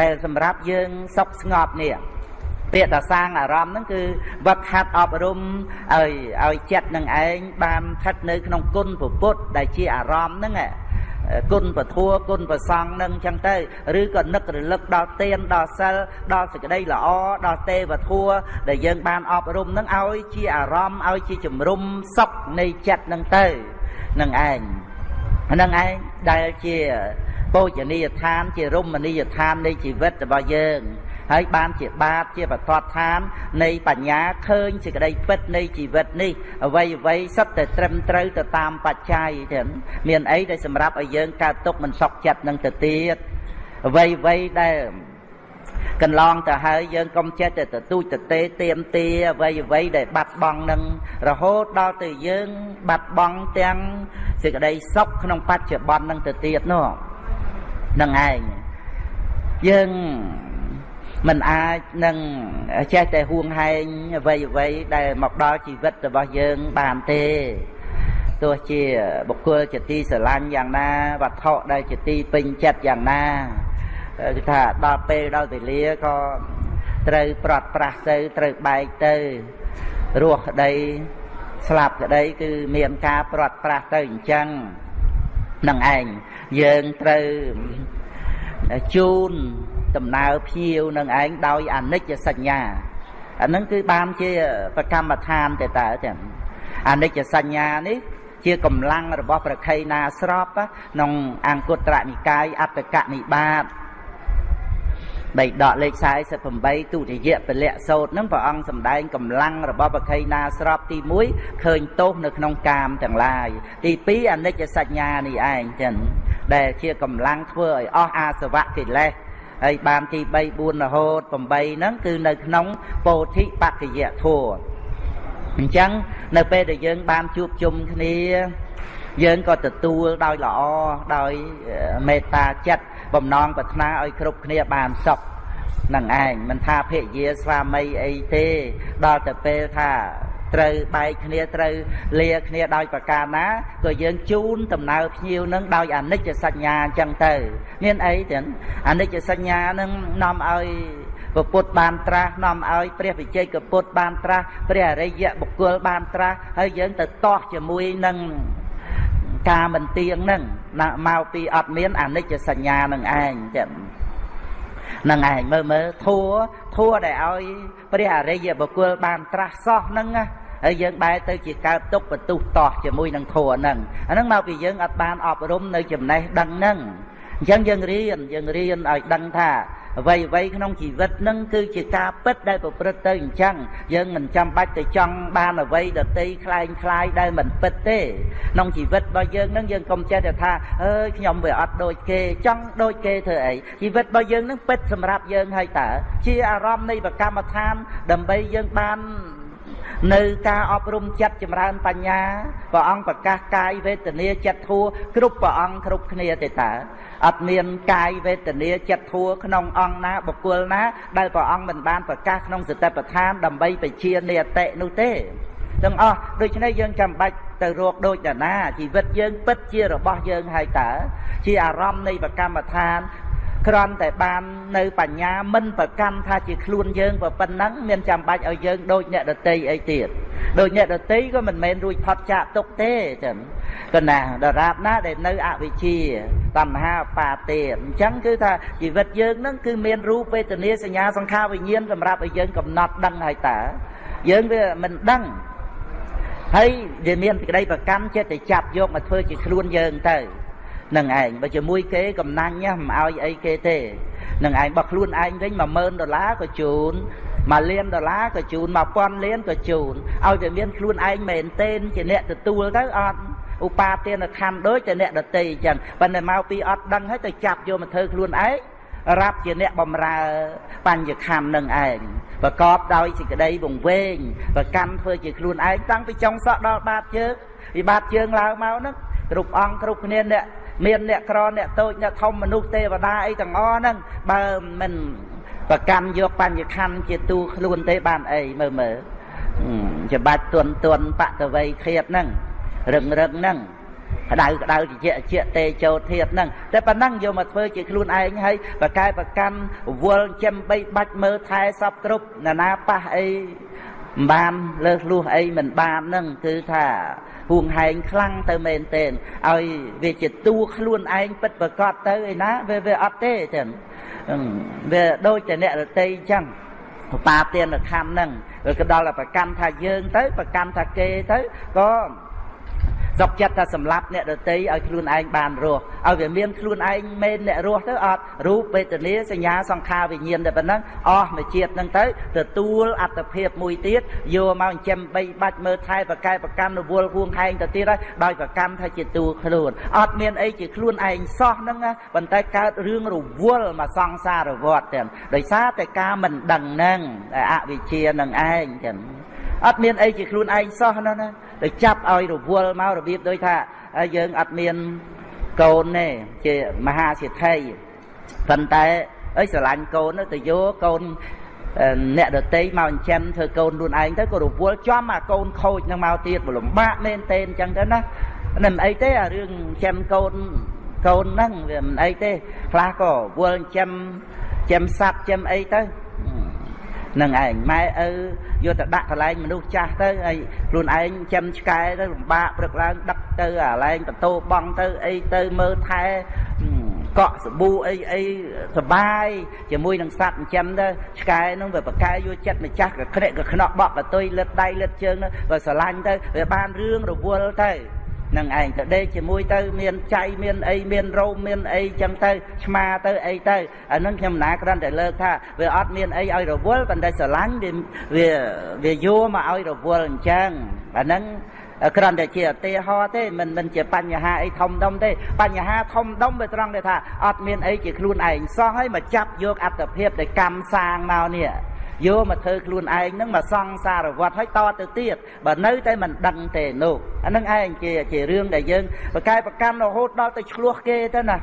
ដែលសម្រាប់យើងសុខស្ងប់នេះ ពាក្យថាសាងអារម្មណ៍ហ្នឹងគឺវឹកហាត់អប់រំឲ្យឲ្យចិត្តនឹងឯងបានស្ថិតនៅក្នុងគុណពុទ្ធដែលជាអារម្មណ៍ហ្នឹងគុណពធัวគុណប្រសង់នឹងចឹងទៅឬក៏នឹករលឹកដល់ទានដល់សិលដល់សេចក្តីល្អដល់ទេវធัวដែលយើងបានអប់រំនឹងឲ្យជាអារម្មណ៍ឲ្យជាជំរុំសុខនៃចិត្តនឹងទៅនឹងឯងហ្នឹងឯងដែលជាពោជនីយដ្ឋាន ជារមណីយដ្ឋាននៃជីវិតរបស់យើង ហើយបានជាបាតជាបទដ្ឋាន នៃបញ្ញាឃើញសេចក្តីពិតនៃជីវិតនេះអ្វីអ្វីសុទ្ធតែត្រឹមត្រូវទៅតាមបច្ច័យចឹងមានអីដែលសម្រាប់ឲ្យយើងកើតទុកមិនសុខចិត្តនឹងទៅទៀតអ្វីអ្វីដែលកន្លងទៅហើយយើងកុំចេះតែទទូចទទេទៀមទាអ្វីអ្វីដែលបាត់បង់នឹងរហូតដល់ទៅយើងបាត់បង់ទាំងសេចក្តីសុខក្នុងបច្ចុប្បន្ននឹងទៅទៀតនោះនឹងឯងយើង មិនអាចនឹងចេះតែហួងហែងអ្វីអ្វីដែលមកដល់ជីវិតរបស់យើងបានទេទោះជាបុគ្គលជាទីស្រឡាញ់យ៉ាងណាវត្ថុដែលជាទីពេញចិត្តយ៉ាងណាគឺថាដល់ពេលដល់វេលាក៏ត្រូវប្រត់ប្រាស់ទៅត្រូវបែកទៅរស់ក្តីស្លាប់ក្តីគឺមានការប្រត់ប្រាស់ទៅអញ្ចឹងនឹងឯងយើងត្រូវជូន ដំណើរភ្ញៀវនឹងឯងដោយអនិច្ចសញ្ញាអានឹងគឺបានជាប្រកម្មដ្ឋានទៅតើចឹងអនិច្ចសញ្ញានេះជាកម្លាំងរបស់ប្រខៃណាស្របក្នុងអង្គត្រនិកាយអត្តកនិបាតបៃដកលេខ48ទុតិយពលៈសោតហ្នឹងព្រះអង្គសម្ដែងកម្លាំងរបស់បខៃណាស្របទី1ឃើញទោសនៅក្នុងកាមទាំងឡាយទី2អនិច្ចសញ្ញានេះឯងចឹងដែលជាកម្លាំងធ្វើឲ្យអស់អាសវៈកិលេស ហើយបានទី3 4រហូត8ហ្នឹងគឺនៅក្នុងពោធិបក្ខយធัวអញ្ចឹងនៅពេលដែលយើងបានជួបជុំគ្នាយើងក៏ទទួលដោយល្អដោយមេត្តាចិត្តបំណងប្រាថ្នាឲ្យគ្រប់គ្នាបានសុខនឹងឯងមិនថាភរិយាស្វាមីអីទេដល់ទៅពេលថា ត្រូវបែកគ្នាត្រូវលាគ្នាដោយប្រការណាក៏យើងជូនដំណើរភ្ញៀវនឹងដោយអនិច្ចសញ្ញាអញ្ចឹងទៅមានអីចឹងអនិច្ចសញ្ញានឹងនាំឲ្យពុទ្ធបានត្រាស់នាំឲ្យព្រះវិជ័យកពុទ្ធបានត្រាស់ព្រះអរិយបុគ្គលបានត្រាស់ហើយយើងទៅតោះជាមួយនឹងការមិនទៀងនឹងមកពីអត់មានអនិច្ចសញ្ញានឹងឯងចឹងនឹងឯងមើលមើលធัวធัวដែលឲ្យព្រះអរិយបុគ្គលបានត្រាស់សោះហ្នឹងណា ហើយយើងបែរទៅជាកើតទុកបន្ទុះតោះជាមួយនឹងធัวហ្នឹងអាហ្នឹងមកពីយើងអត់បានអប់រំនៅចំណេះដឹងហ្នឹងអញ្ចឹងយើងរៀនយើងរៀនឲ្យដឹងថាអ្វីអ្វីក្នុងជីវិតនឹងគឺជាការពិតដែលប្រព្រឹត្តទៅអញ្ចឹងយើងមិនចាំបាច់ទៅចង់បានអ្វីដតីคล้ายคล้ายដែលមិនពិតទេក្នុងជីវិតរបស់យើងនឹងយើងកុំចេះតែថាអើយខ្ញុំវាអត់ដូចគេចង់ដូចគេធ្វើអីជីវិតរបស់យើងនឹងពិតសម្រាប់យើងហើយតើជាអារម្មណ៍នៃប្រកម្មដ្ឋានដើម្បីយើងបាន នៅការអប់រំចិត្តចម្រើនបញ្ញាព្រះអង្គប្រកាសកាយវេទនាចិត្តធัวគ្រប់ព្រះអង្គគ្រប់គ្នាទេតើអត់មានកាយវេទនាចិត្តធัวក្នុងអង្គណាបុគ្គលណា ដែលព្រះអង្គមិនបានប្រកាសក្នុងសតិប្បដ្ឋានដើម្បីបជានិយតិនោះទេទាំងអស់ដូច្នេះយើងចាំបាច់ទៅរកដូចតាណាជីវិតយើងពិតជារបស់យើងហើយតើជាអារម្មណ៍នៃប្រកម្មដ្ឋាន គ្រាន់តែបាននៅបញ្ញាមិនប្រកាន់ថាជាខ្លួនយើងប៉ុណ្ណឹងមានចាំបាច់ឲ្យយើងដូចអ្នកដតីអីទៀតដូចអ្នកដតីក៏មិនមែនរួចផុតចាកទុកទេចឹងក៏ណាដរាបណាដែលនៅអវិជ្ជាតណ្ហាបាទេអញ្ចឹងគឺថាជីវិតយើងនឹងគឺមានរូបវេទនាសញ្ញាសង្ខារវិញ្ញាណសម្រាប់ឲ្យយើងកំណត់ដឹងហើយតើយើងវាមិនដឹងហើយវាមានសេចក្តីប្រកាន់ចិត្តទៅចាប់យកមកធ្វើជាខ្លួនយើងទៅ នឹងឯងបើជាមួយគេកំណាញ់មិនឲ្យអីគេទេនឹងឯងបើខ្លួនឯងវិញ10000ដុល្លារក៏ជូន1លានដុល្លារក៏ជូន1000លានក៏ជូនឲ្យតែមានខ្លួនឯងមែនទេជាអ្នកទទួលទៅអត់ឧបាទានខណ្ឌដូចតែអ្នកដតីអញ្ចឹងប៉ុន្តែមកពីអត់ដឹងហើយទៅចាប់យកមកធ្វើខ្លួនឯងរាប់ជាអ្នកបំរើបញ្ញខណ្ឌនឹងឯងប្រកបដោយសេចក្តីវង្វេងប្រកាន់ធ្វើជាខ្លួនឯងតាំងពីចុងសក់ដល់បាតជើងពីបាតជើងឡើងមកហ្នឹងគ្រប់អង្គគ្រប់គ្នាអ្នក មានអ្នកក្រអ្នកតូចអ្នកធំមនុស្សទេវតាអីទាំងអស់ហ្នឹងបើមិនប្រកាន់យកបញ្ញខណ្ឌជាទូខ្លួនទេបានអីមើលមើលច្បាច់ទន់ទន់បតវ័យធៀបហ្នឹងរឹងរឹងហ្នឹងក្តៅក្តៅជាជាទេចូលធៀបហ្នឹងតែប៉ុណ្ណឹងយកមកធ្វើជាខ្លួនឯងហើយបកកែប្រកាន់វល់ចិមបីបាច់មើលថែសពគ្រប់ណានាប៉ះអី មិនបានលើសលួសអីមិនបានហ្នឹងគឺថាហួងហែងខ្លាំងទៅមែនទែនឲ្យវាជាតួខ្លួនឯងពិតប្រកបទៅឯណាវាវាអត់ទេចឹងវាដូចតែអ្នករតីចឹងបាទានខណ្ឌហ្នឹងវាក៏ដល់តែប្រកាន់ថាយើងទៅប្រកាន់ថាគេទៅក៏ សុកចិត្តថាសម្លាប់អ្នកដតីឲ្យខ្លួនឯងបានរស់ឲ្យវាមានខ្លួនឯងមែនអ្នករស់ទៅអត់រូបវេទនាសញ្ញាសង្ខារវិញ្ញាណតែប៉ុណ្ណឹងអស់មួយជាតិហ្នឹងទៅទទួលអត្តភាពមួយទៀតយកមកចិញ្ចឹមបីបាច់មើលថែប្រកែប្រកម្មរវល់ហួងហែងទៅទៀតហើយដោយប្រកម្មថាជាតួខ្លួនអត់មានអីជាខ្លួនឯងសោះហ្នឹងប៉ុន្តែកើតរឿងរវល់មកសង្សារវត្តទាំងដោយសារតែការមិនដឹងហ្នឹងអវិជ្ជានឹងឯងចឹង អត់មានអីជាខ្លួនឯងសោះណាណាទៅចាប់ឲ្យរវល់មករបៀបដូចថាយើងអត់មានកូនទេជាមហាសិទ្ធិប៉ុន្តែអីស្រឡាញ់កូនទៅយកកូនអ្នកដតីមកចិញ្ចឹមធ្វើកូនខ្លួនឯងទៅក៏រវល់ចំអាកូនខូចនឹងមកទៀតលំបាកមែនទេអញ្ចឹងទៅណាមិនអីទេអារឿងចិញ្ចឹមកូនកូនហ្នឹងវាមិនអីទេខ្លះក៏វល់ចិញ្ចឹមចិញ្ចឹមសัตว์ចិញ្ចឹមអីទៅ នឹងឯងម៉ែឪយកទៅដាក់កន្លែងមនុស្សចាស់ទៅហើយខ្លួនឯងចាំឆ្កែទៅលំបាកព្រឹកឡើងដឹកទៅអាឡែងបន្ទោបងទៅអីទៅមើលថែកក់សាប៊ូអីអីសបាយជាមួយនឹងសัตว์ចិញ្ចឹមទៅឆ្កែនោះវាប្រកែយកចិត្តម្ចាស់ក៏ក្រិកក៏ខ្នោះបក់បតុយលឹតដៃលឹតជើងទៅស្រឡាញ់ទៅវាបានរឿងរវល់ទៅ នឹងឯងទៅដេកជាមួយទៅមានចៃមានអីមានរោមមានអីចឹងទៅឆ្មាទៅអីទៅអានឹងខ្ញុំណាគ្រាន់តែលើកថាវាអត់មានអីឲ្យរវល់ប៉ុន្តែស្រឡាញ់វាវាយកមកឲ្យរវល់អញ្ចឹងអានឹងគ្រាន់តែជាឧទាហរណ៍ទេមិនមិនជាបញ្ហាអីធំដុំទេបញ្ហាធំដុំវាត្រង់ដែលថាអត់មានអីជាខ្លួនឯងសោះហើយមកចាប់យកអត្តភាពដែលកម្មសាងមកនេះ យកមកធ្វើខ្លួនឯងហ្នឹងមកសង្សារវត្តឲ្យតទៅទៀតបើនៅតែមិនដឹងទេនោះអាហ្នឹងឯងជាជារឿងដែលយើងប្រកែប្រកាន់រហូតដល់ទៅឆ្លោះគេទៅណា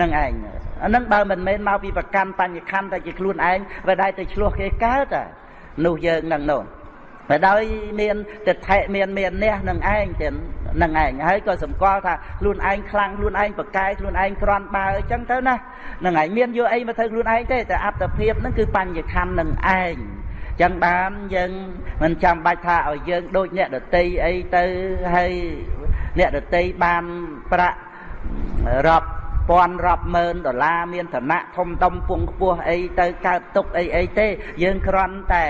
នឹងឯងអាហ្នឹងបើមិនមែនមកពីប្រកាន់បញ្ញខណ្ឌតែជាខ្លួនឯងវាដែរទៅឆ្លោះគេកើតនោះយើងនឹងនោះតែ ដោយមានទិដ្ឋិមានមាននេះនឹងឯងទាំងនឹងឯងហើយក៏សម្គាល់ថាខ្លួនឯងខ្លាំងខ្លួនឯងប្រកែខ្លួនឯងក្រាន់បើអញ្ចឹងទៅណានឹងឯងមានយកអីមកធ្វើខ្លួនឯងទេតែអត្តភាពហ្នឹងគឺបញ្ញខណ្ឌនឹងឯងចឹងបានយើងមិនចាំបាច់ថាឲ្យយើងដូចអ្នកដតីអីទៅហើយអ្នកដតីបានប្រាក់រាប់ពាន់រាប់ម៉ឺនដុល្លារមានឋានៈធំដុំពងខ្ពស់អីទៅកើតទុកអីអីទេ យើងគ្រាន់តែ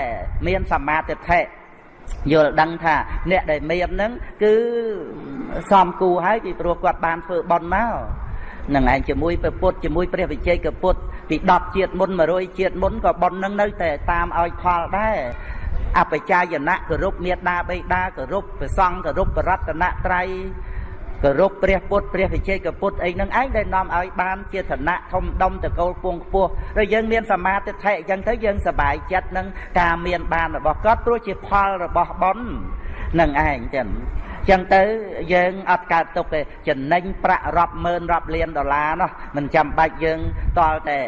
មានសមាធិ យល់ដឹងថាអ្នកដែលមានហ្នឹងគឺសំគូហើយពីព្រោះគាត់បានធ្វើបន់មកនឹងឯងជាមួយព្រះពុទ្ធជាមួយព្រះវិជ័យកពុទ្ធពី10ជាតិមុន100ជាតិមុនក៏បន់នឹងនៅតែតាមឲ្យផលដែរអបជាយណៈគោរពមេត្តាបិតាគោរពព្រះសង្ឃគោរពបរតនត្រ័យ គោរពព្រះពុទ្ធព្រះវិជ័យកពុទ្ធអីហ្នឹងឯងដែលនាំឲ្យបានជាឋានៈធំដុំតកូលពងខ្ពស់ហើយយើងមានសមាធិអញ្ចឹងទៅយើងសប្បាយចិត្តនឹងការមានបានរបស់គាត់ព្រោះជាផលរបស់បុណ្យនឹងឯងចឹងចឹងទៅយើងអត់កើតទុកទេចំណេញប្រាក់រាប់ម៉ឺនរាប់លានដុល្លារនោះមិនចាំបាច់យើងតល់តែ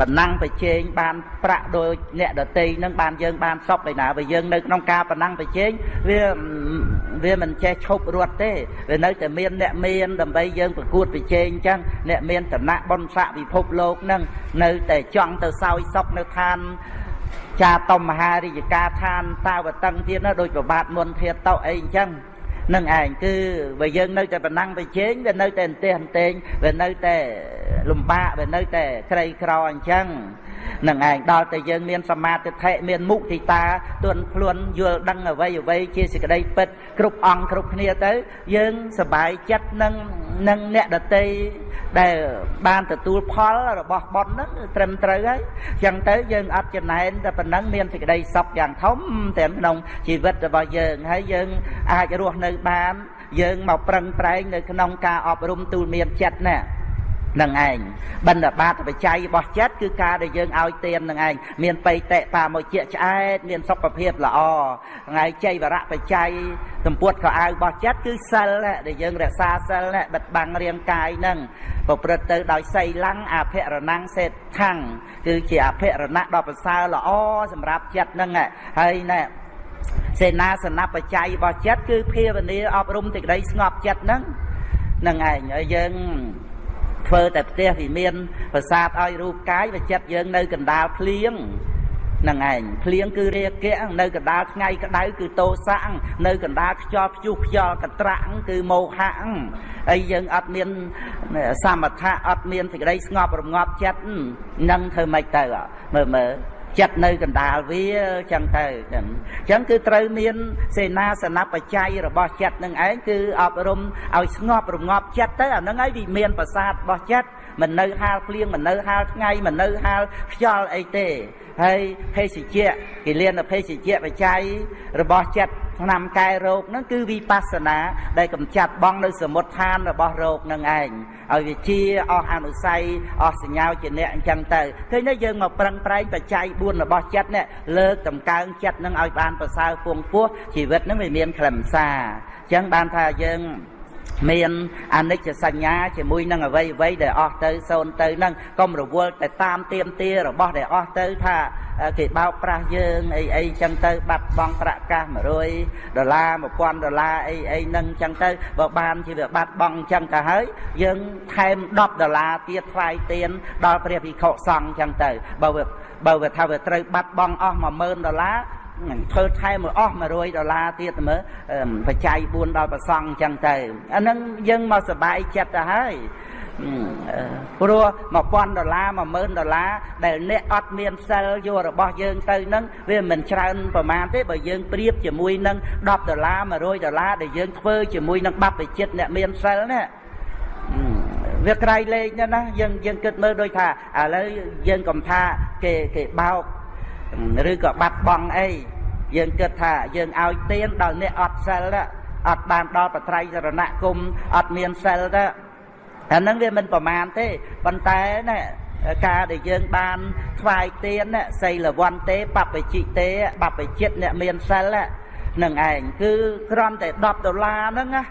ប៉ុណ្ណឹងប្រជែងបានប្រាក់ដោយអ្នកដតីនឹងបានយើងបានសពឯណាបើយើងនៅក្នុងការប៉ុណ្ណឹងប្រជែងវាវាមិនចេះឈប់រត់ទេវានៅតែមានអ្នកមានដើម្បីយើងប្រកួតប្រជែងអញ្ចឹងអ្នកមានឋានៈបុណ្យស័ក្តិពិភពលោកនឹងនៅតែចង់ទៅសោយសុខនៅឋានចាតមហារាជការឋានតាវតឹងទៀតណាដោយប្របាទមុនធាតតោអីអញ្ចឹង នឹងឯងគឺបើយើងនៅតែប៉ុណ្ណឹងប្រជែងវានៅតែអន្ទះអន្ទែងវានៅតែលំបាកវានៅតែក្រីក្រអញ្ចឹង នឹងឯងដល់តែយើងមានសមាធិមានមុទិតាទន់ខ្លួនយល់ដឹងអ្វីអ្វីជាសេចក្តីពិតគ្រប់អង្គគ្រប់គ្នាទៅយើងសบายចិត្តនឹងនឹងអ្នកដតីដែលបានទទួលផលរបស់បុណ្យហ្នឹងត្រឹមត្រូវហើយអញ្ចឹងទៅយើងអត់ចំណែនតែប៉ុណ្ណឹងមានសេចក្តីសុខយ៉ាងធំទាំងក្នុងជីវិតរបស់យើងហើយយើងអាចរស់នៅបានយើងមកប្រឹងប្រែងនៅក្នុងការអប់រំទូលមានចិត្តណា នឹងឯងបណ្ឌបាតបច្ច័យរបស់ចិត្តគឺការដែលយើងឲ្យទាននឹងឯងមានបៃតេបាមកជាឆ្អែតមានសុខភាពល្អថ្ងៃចៃវរៈបច្ច័យសម្ពុតខោអាវរបស់ចិត្តគឺសិលដែលយើងរក្សាសិលបិទបាំងរាងកាយនឹងប្រព្រឹត្តទៅដោយសីលੰអភិរណੰសេដ្ឋੰគឺជាអភិរណៈដ៏ប្រសើរល្អសម្រាប់ចិត្តនឹងហើយណែសេនាសនបច្ច័យរបស់ចិត្តគឺភាវនាអប់រំសេចក្តីស្ងប់ចិត្តហ្នឹងនឹងឯងហើយយើង ធ្វើតែផ្ទះវាមានប្រាសាទឲ្យរូបកាយវាចិត្តយើងនៅកណ្ដាលភ្លៀងនឹងឯងភ្លៀងគឺរាគៈនៅកណ្ដាលថ្ងៃក្តៅគឺតោសៈនៅកណ្ដាលខ្យល់ព្យុះខ្យល់កត្រាក់គឺមោហៈហើយយើងអត់មានសមថៈអត់មានសេចក្តីស្ងប់រងាប់ចិត្តនឹងធ្វើម៉េចទៅមើលមើល ចិត្តនៅកណ្ដាលវាចឹងទៅចឹងចឹងគឺត្រូវមានសេនាសនបច្ច័យរបស់ចិត្តនឹងឯងគឺអប់រំឲ្យស្ងប់រងាប់ចិត្តទៅអាហ្នឹងហើយវិមាន ប្រសាទរបស់ចិត្តមិននៅហាលភ្លៀងមិននៅហាលថ្ងៃមិននៅហាលខ្យល់អីទេ ហើយភេសជ្ជៈគេលៀនភេសជ្ជៈបច្ច័យរបស់ចិត្តឆ្នាំកែរោគហ្នឹងគឺវិបស្សនាដែលកំចាត់បងនៅសមុទ្ឋានរបស់រោគនឹងឯងឲ្យវាជាអស់អនុស័យអស់សញ្ញាជាអ្នកអញ្ចឹងទៅឃើញទេយើងមកប្រឹងប្រែងបច្ច័យ4របស់ចិត្តនេះលើកតម្កើងចិត្តនឹងឲ្យបានប្រសើរពងពោះជីវិតនឹងវាមានខ្លឹមសារអញ្ចឹងបានថាយើង មានអនិច្ចសញ្ញាជាមួយនឹងអ្វីអ្វីដែលអស់ទៅសូន្យទៅនឹងកុំរវល់តែតាមទៀមទារបស់ដែលអស់ទៅថាគេបោកប្រាស់យើងអីអីចឹងទៅបាត់បង់ប្រាក់កាស100ដុល្លារ1000ដុល្លារអីអីនឹងចឹងទៅបើបានជាវាបាត់បង់ចឹងទៅហើយយើងថែម10ដុល្លារទៀតថ្លៃទៀនដល់ព្រះភិក្ខុសង្ឃចឹងទៅបើបើវាថាវាត្រូវបាត់បង់អស់10000ដុល្លារ ធ្វើថែមអស់100ដុល្លារទៀតមើលបច្ច័យ4ដល់ប្រសង់អញ្ចឹងទៅអាហ្នឹងយើងមកសบายចិត្តទៅហើយព្រោះ1000ដុល្លារ10000ដុល្លារដែលអ្នកអត់មានសិលយករបស់យើងទៅនឹងវាមិនច្រើនប្រមាណទេបើយើងប្រៀបជាមួយនឹង10ដុល្លារ100ដុល្លារដែលយើងធ្វើជាមួយនឹងបព្វជិតអ្នកមានសិលនេះវាក្រៃលែងណាស់យើងយើងគិតមើលដូចថាឥឡូវយើងកំថាគេគេបោក ឬក៏បាត់បង់អីយើងគិតថាយើងឲ្យទៀនដល់អ្នកអត់សិលអត់បានដល់បត្រៃសរណគមអត់មានសិលទៅអាហ្នឹងវាមិនប្រមាណទេប៉ុន្តែណាការដែលយើងបានថ្វាយទៀនសីលវន្ទេបពជិទេបពជិតអ្នកមានសិលនឹងឯងគឺគ្រាន់តែ10ដុល្លារហ្នឹងណា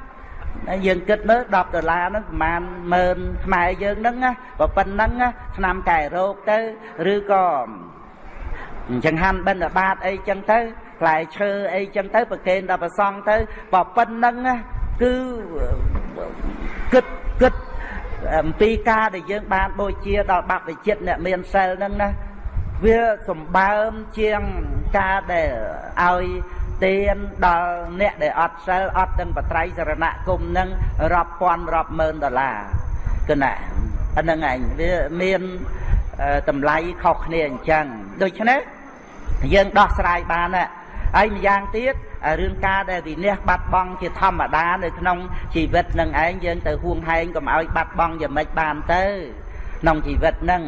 យើងគិតមើល10ដុល្លារហ្នឹងប្រហែលម៉ឺនខ្មែរយើងហ្នឹងណាប៉ុណ្ណឹងឆ្នាំកែរោគទៅឬក៏ ចង្ហាន់បិណ្ឌបាតអីចឹងទៅផ្លែឈើអីចឹងទៅប្រគេនដល់ព្រះសង្ឃទៅបើប៉ុណ្្នឹងគឺគិតគិតអំពីការដែលយើងបានបូជាដល់បព្វជិតអ្នកមានសិលហ្នឹងណាវាសម្បើមជាងការដែលឲ្យទានដល់អ្នកដែលអត់សិលអត់ទាំងបត្រៃសរណគមនឹងរាប់ពាន់រាប់ម៉ឺនដុល្លារគណៈអាហ្នឹងឯងវាមានតម្លៃខុសគ្នាអញ្ចឹងដូច្នេះ យើងដោះស្រាយបានហើយម្យ៉ាងទៀតរឿងការដែលវិន័យបាត់បង់ជាធម្មតានៅក្នុងជីវិតនឹងឯងយើងទៅហួងហែងកុំឲ្យបាត់បង់យ៉ាងម៉េចបានទៅក្នុងជីវិតហ្នឹង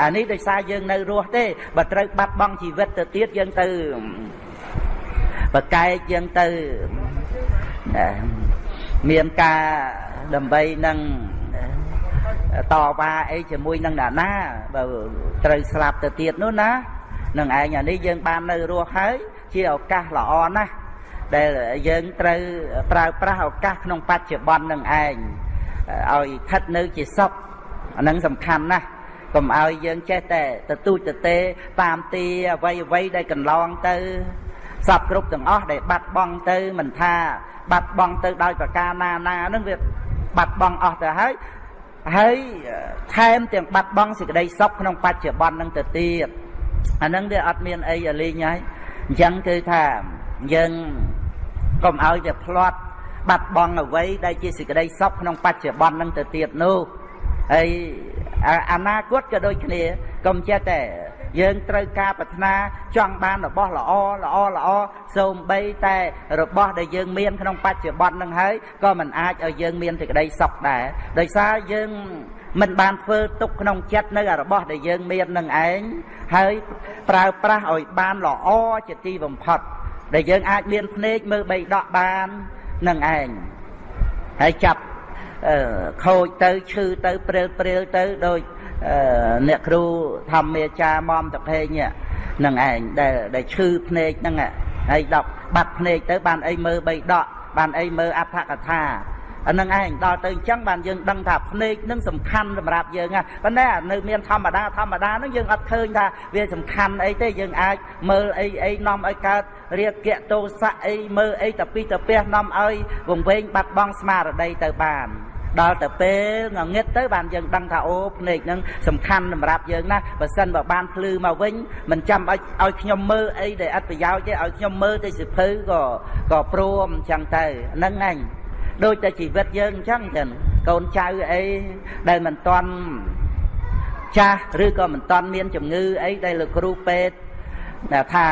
អានេះដោយសារយើងនៅរស់ទេបើត្រូវបាត់បង់ជីវិតទៅទៀតយើងទៅបកែកយើងទៅមានការដើម្បីនឹងតវ៉ាអីជាមួយនឹងអ្នកណាបើត្រូវស្លាប់ទៅទៀតនោះណា នឹងឯងអានេះយើងបាននៅរស់ហើយជាឱកាសល្អណាស់ដែលយើងត្រូវប្រើប្រាស់ឱកាសក្នុងបច្ចុប្បន្ននឹងឯងឲ្យស្ថិតនៅជាសុខអានឹងសំខាន់ណាស់កុំឲ្យយើងចេះតែទទូចទទេតាមទីអ្វីអ្វីដែលកន្លងទៅសពគ្រប់ទាំងអស់ដែលបាត់បង់ទៅមិនថាបាត់បង់ទៅដោយប្រការណាណានឹងវាបាត់បង់អស់ទៅហើយហើយថែមទាំងបាត់បង់សេចក្តីសុខក្នុងបច្ចុប្បន្ននឹងទៅទៀត អានឹងវាអត់មានអីលេងហើយអញ្ចឹងគឺថាយើងកុំឲ្យតែផ្្លាត់បាត់បង់អ្វីដែលជាសេចក្តីសុខក្នុងបច្ចុប្បន្ននឹងទៅទៀតនោះហើយអនាគតក៏ដូចគ្នាកុំចេះតែ យើងត្រូវការប្រាថ្នាចង់បានរបស់ល្អល្អល្អសូម្បីតែរបស់ដែលយើងមានក្នុងបច្ចុប្បន្ននឹងហើយក៏មិនអាចឲ្យយើងមានសេចក្តីសុខដែរដោយសារយើងមិនបានធ្វើទុកក្នុងចិត្តនៅរបស់ដែលយើងមាននឹងឯងហើយប្រើប្រាស់ឲ្យបានល្អជាទីបំផុតដែលយើងអាចមានភ្នែកមើលបីដកបាននឹងឯងហើយចាប់ខូចទៅឈឺទៅព្រិលព្រិលទៅដូច អ្នកគ្រូធម្មាចារមុំតភេងនឹងឯងដែលដែលឈឺភ្នែកហ្នឹងហើយដកបាត់ភ្នែកទៅបានអីមើលបីដកបានអីមើលអត្ថកថាអានឹងឯងដល់ទៅអញ្ចឹងបានយើងដឹងថាភ្នែកនឹងសំខាន់សម្រាប់យើងណាប៉ុន្តែនៅមានធម្មតាធម្មតានឹងយើងអត់ឃើញថាវាសំខាន់អីទេយើងអាចមើលអីអីនាំឲ្យកើតរាគៈទោសៈអីមើលអីតពីតពះនាំឲ្យវង្វេងបាត់បង់ស្មារតីទៅបាន ដល់ទៅពេលងងឹតទៅបានយើងដឹងថាអូភ្នែកហ្នឹងសំខាន់សម្រាប់យើងណាបើសិនបើបានភ្លឺមកវិញមិនចាំឲ្យឲ្យខ្ញុំមើលអីដែលអត់ប្រយោជន៍ទេឲ្យខ្ញុំមើលទៅសិភៅក៏ក៏ព្រមអញ្ចឹងទៅហ្នឹងឯងដូចតែជីវិតយើងអញ្ចឹងចឹងកូនចៅអីដែលមិនតន់ចាស់ឬក៏មិនតន់មានជំងឺអីដែលលោកគ្រូពេទ្យថា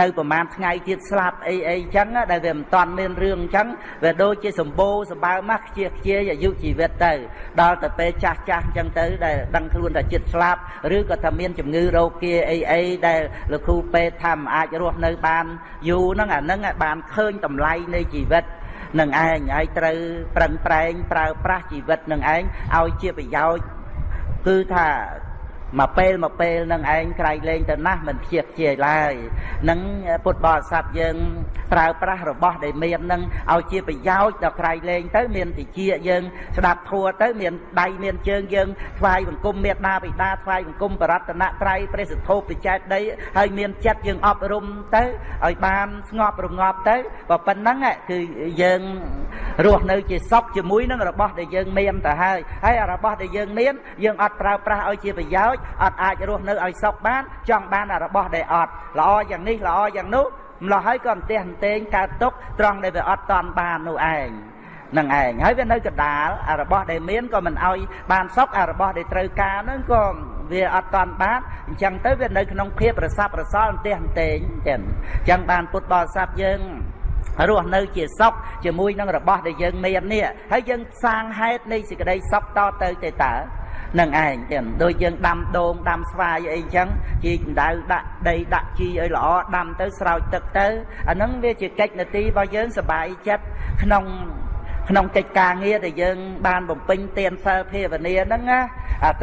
នៅប្រហែលថ្ងៃទៀតស្លាប់អីអីចឹងដែលវាមិនតាន់មានរឿងចឹងវាដូចជាសម្បូរសម្បើមកខ្ជិះខ្ជាយអាយុជីវិតទៅដល់ទៅពេលចាស់ចាស់ចឹងទៅដែលដឹងខ្លួនថាចិត្តស្លាប់ឬក៏ថាមានជំងឺរោគាអីអីដែលលោកគ្រូពេទ្យថាមិនអាចរស់នៅបានយូរហ្នឹងអាហ្នឹងបានឃើញតម្លៃនៃជីវិតនឹងឯងហើយត្រូវប្រឹងប្រែងប្រើប្រាស់ជីវិតនឹងឯងឲ្យជាប្រយោជន៍គឺថា មកពេលមកពេលនឹងឯងក្រៃលែងទៅណាស់មិនព្យាខ្ជាយឡើយនឹងពុទ្ធបរិស័ទយើងប្រើប្រាស់របស់ដែលមាននឹងឲ្យជាប្រយោជន៍ដល់ក្រៃលែងទៅមានតិចយើងស្ដាប់ធัวទៅមានដៃមានជើងយើងថ្វាយបង្គំមេត្តាបិតាថ្វាយបង្គំបរតនត្រ័យព្រះសទ្ធោបច្ច័យដីហើយមានចិត្តយើងអប់រំទៅឲ្យបានស្ងប់រងាប់ទៅបើប៉ុណ្ណឹងគឺយើងរស់នៅជាសុខជាមួយនឹងរបស់ដែលយើងមានទៅហើយហើយរបស់ដែលយើងមានយើងអត់ប្រើប្រាស់ឲ្យជាប្រយោជន៍អត់អាចរស់នៅឲ្យសុខបាន ចង់បានរបស់ដែលអត់ល្អយ៉ាងនេះល្អយ៉ាងនោះម្ល៉េះហើយក៏អន្ទះអន្ទែងកើតទុកត្រង់ដែលវាអត់តន់បាននោះឯងនឹងឯងហើយវានៅកដាលអារបស់ដែលមានក៏មិនអោយបានសុខអារបស់ដែលត្រូវការហ្នឹងក៏វាអត់តន់បានអញ្ចឹងទៅវានៅក្នុងភាពប្រសាប់ប្រសល់អន្ទះអន្ទែងចឹងអញ្ចឹងបានពុទ្ធបរិស័ទយើងរស់នៅជាសុខជាមួយនឹងរបស់ដែលយើងមាននេះហើយយើងសាងហេតុនៃសេចក្តីសុខតទៅទៅតើ នឹងឯងចឹងដូចយើងដាំដូងដាំស្វាយអីចឹងជីកដៅដាក់ដីដាក់ជីឲ្យល្អដាំទៅស្រោចទឹកទៅអាហ្នឹងវាជាកិច្ចនទីរបស់យើងសบายចិត្តក្នុង ក្នុងកិច្ចការងារដែលយើង បានបំពេញទានសិលភាវនាហ្នឹងណា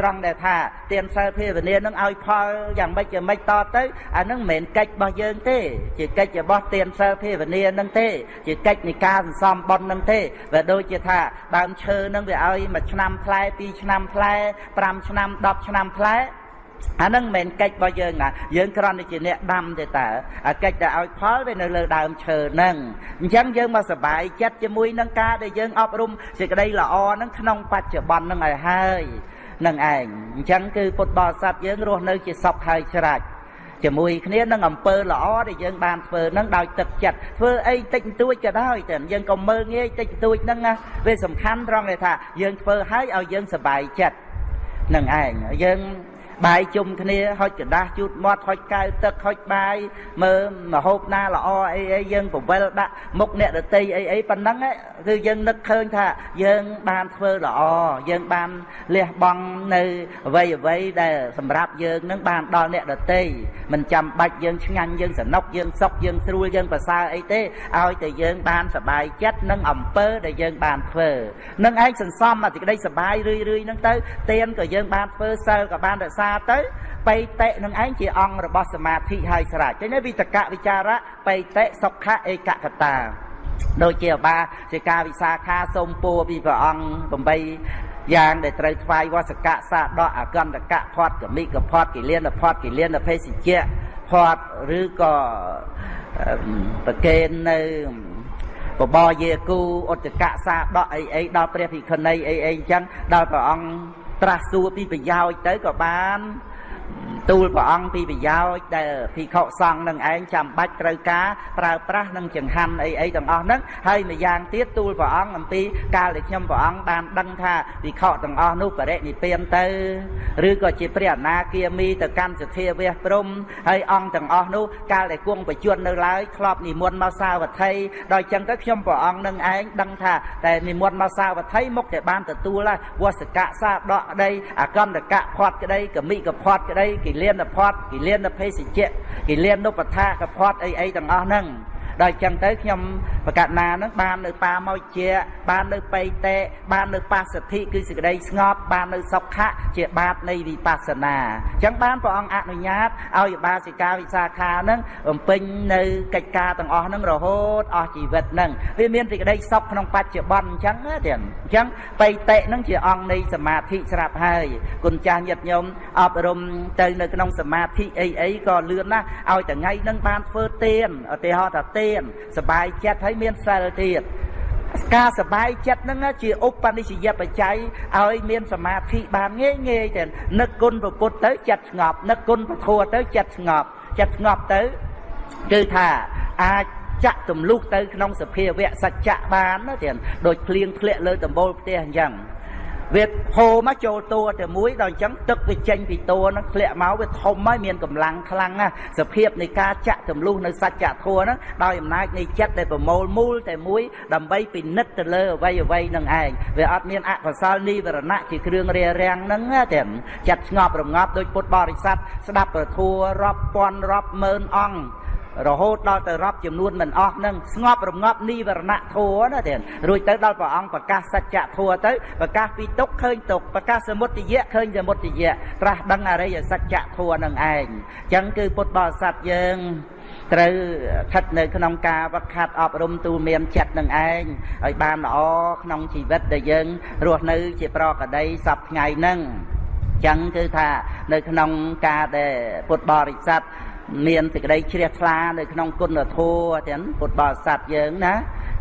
ត្រង់ដែលថាទានសិលភាវនាហ្នឹងឲ្យផលយ៉ាងម៉េចយ៉ាងម៉េចតទៅអាហ្នឹងមិនមែនកិច្ចរបស់យើងទេ ជាកិច្ចរបស់ទានសិលភាវនាហ្នឹងទេ ជាកិច្ចនៃការសន្សំបុណ្យហ្នឹងទេវាដូចជាថាដើមឈើហ្នឹងវាឲ្យមួយឆ្នាំផ្លែពីរឆ្នាំផ្លែ5ឆ្នាំ10ឆ្នាំផ្លែ អានឹងមិនមែនកិច្ចរបស់យើងណាយើងគ្រាន់តែជាអ្នកដាំទេតើអាកិច្ចដែលឲ្យផលវានៅលើដើមឈើហ្នឹងអញ្ចឹងយើងមកសប្បាយចិត្តជាមួយនឹងការដែលយើងអប់រំសេចក្តីល្អហ្នឹងក្នុងបច្ចុប្បន្នហ្នឹងឲ្យហើយនឹងឯងអញ្ចឹងគឺពុទ្ធបរិស័ទយើងរស់នៅជាសុខហើយច្រាច់ជាមួយគ្នានឹងអំពើល្អដែលយើងបានធ្វើនឹងដោយទឹកចិត្តធ្វើអីតិចតួចក៏ដោយតែយើងក៏មើលងាយតិចតួចហ្នឹងណាវាសំខាន់ត្រង់ដែលថាយើងធ្វើឲ្យឲ្យយើងសប្បាយចិត្តនឹងឯងយើង បាយជុំគ្នាហុចกระដាស់ជូតមាត់ហុចកៅទឹកហុចបាយមើលមហូបណាល្អអីអីយើងពវិលដាក់មុខអ្នកដតីអីអីប៉ុណ្ណឹងគឺយើងនឹកឃើញថាយើងបានធ្វើល្អយើងបានលះបង់នៅអ្វីអ្វីដែលសម្រាប់យើងនឹងបានដល់អ្នកដតីមិនចាំបាច់យើងឆ្ងាញ់យើងសនុកយើងសុខយើងស្រួលយើងប្រសើរអីទេឲ្យតែយើងបានសบายចិត្តនឹងអំពើដែលយើងបានធ្វើនឹងឯងសន្សំអាសេចក្តីសบายរឿយរឿយហ្នឹងទៅទៀនក៏យើងបានធ្វើសិលក៏បានរក្សា ាទៅបៃតេនឹងឯងជាអង្គរបស់សមាធិហើយស្រេចចឹងវិតកវិចារៈបៃតេសុខៈឯកកតាដូចជាបាជាការវិសាខាសូមពួរពីព្រះអង្គ8យ៉ាងដែលត្រូវថ្វាយវសកៈសាដកអកន្តកៈផាត់កមិកផាត់គិលានផាត់គិលានភេសជ្ជៈផាត់ឬក៏ប្រកេននៅបបរយាគូឧតកៈសាដកអីអីដល់ព្រះភិក្ខុនីអីអីអញ្ចឹងដល់ព្រះអង្គ ត្រាស់សួរពីប្រយោជន៍ទៅក៏បាន ទូលព្រះអង្គពីប្រយោជន៍ដែលភិក្ខុសង្ឃនឹងឯងចាំបាច់ត្រូវការប្រើប្រាស់នឹងចង្ហាន់អីអីទាំងអស់ហ្នឹងហើយម្យ៉ាងទៀតទូលព្រះអង្គអំពីកាលដែលខ្ញុំព្រះអង្គបានដឹងថាភិក្ខុទាំងអស់នោះបរិនិព្វានទៅឬក៏ជាព្រះអនាគាមីទៅកាន់សធាវះព្រំហើយអង្គទាំងអស់នោះកាលដែលគង់បច្ចុប្បន្ននៅឡើយធ្លាប់និមន្តមកសាវត្ថីដល់ចឹងទៅខ្ញុំព្រះអង្គនឹងឯងដឹងថាតែនិមន្តមកសាវត្ថីមុខតែបានទទួលហើយវសកៈសាដកក្តីអកន្តកៈផាត់ក្តីកមិកផាត់ក្តីកិលានផាត់កិលានភេសជ្ជៈកិលានុបថាកផាត់អីអីទាំងអស់ហ្នឹង ដល់ចឹងទៅខ្ញុំបកណានឹងបាននៅបាមកជាបាននៅបៃតេបាននៅបាសទ្ធិគឺសេចក្តីស្ងប់បាននៅសុខៈជាបាតនៃវិបស្សនាចឹងបានព្រះអង្គអនុញ្ញាតឲ្យបាសិកាវិសាខានឹងបំពេញនៅកិច្ចការទាំងអស់ហ្នឹងរហូតអស់ជីវិតហ្នឹងវាមានសេចក្តីសុខក្នុងបច្ចុប្បន្នអញ្ចឹងទេអញ្ចឹងបៃតេហ្នឹងជាអង្គនៃសមាធិស្រាប់ហើយគុណចាស់ញាតិញោមអប់រំទៅនៅក្នុងសមាធិអីអីក៏លឿនណាស់ឲ្យថ្ងៃហ្នឹងបានធ្វើទៀនឧទាហរណ៍ថាទនសบายចិត្តហើយមានសិលទៀតការសบายចិត្តហ្នឹងជាឧបនិស្សយបច្ច័យឲ្យមានសមាធិបានងាយងាយទៅនឹកគុណពុទ្ធទៅចិត្តស្ងប់នឹកគុណពធទៅចិត្តស្ងប់ចិត្តស្ងប់ទៅគឺថាអាចចាក់ទម្លុះទៅក្នុងសភាវៈសច្ចៈបានណាទៀតដូចភ្លៀងធ្លាក់លើដំបូលផ្ទះអញ្ចឹង វាហូរមកចូលតួតែមួយដល់អញ្ចឹងទឹកវាចេញពីតួហ្នឹងធ្លាក់មកវាធំហើយមានកម្លាំងខ្លាំងណាស់សភាពនៃការចាក់ទម្លុះនៅសច្ចធម៌ហ្នឹងដោយអំណាចនៃចិត្តដែលប្រមូលមូលតែមួយដើម្បីពិនិត្យទៅលើអ្វីអ្វីនឹងឯងវាអត់មានអកុសលនិវរណៈជាគ្រឿងរារាំងហ្នឹងទេចិត្តស្ងប់រងាប់ដោយពុទ្ធបរិស័ទស្ដាប់ប្រធัวរាប់ពាន់រាប់ម៉ឺនអង្គ រហូតដល់ទៅរាប់ចំនួនមិនអស់នឹងស្ងប់រងាប់និវរណៈធัวណាទេរួចទៅដល់ព្រះអង្គប្រកាសសច្ចធัวទៅប្រកាសពីទុកឃើញទុកប្រកាសសមុទយៈឃើញសមុទយៈត្រាស់ដឹងអរិយសច្ចធัวនឹងឯងអញ្ចឹងគឺពុទ្ធបរិស័ទយើងត្រូវស្ថិតនៅក្នុងការវឹកហាត់អប់រំទូមានចិត្តនឹងឯងឲ្យបានល្អក្នុងជីវិតដែលយើងរស់នៅជាប្រកដីសពថ្ងៃហ្នឹងចឹងគឺថានៅក្នុងការដែលពុទ្ធបរិស័ទ មានសេចក្តីជ្រះថ្លានៅក្នុងគុណធម៌ទាំងពុទ្ធបរិស័ទយើងណា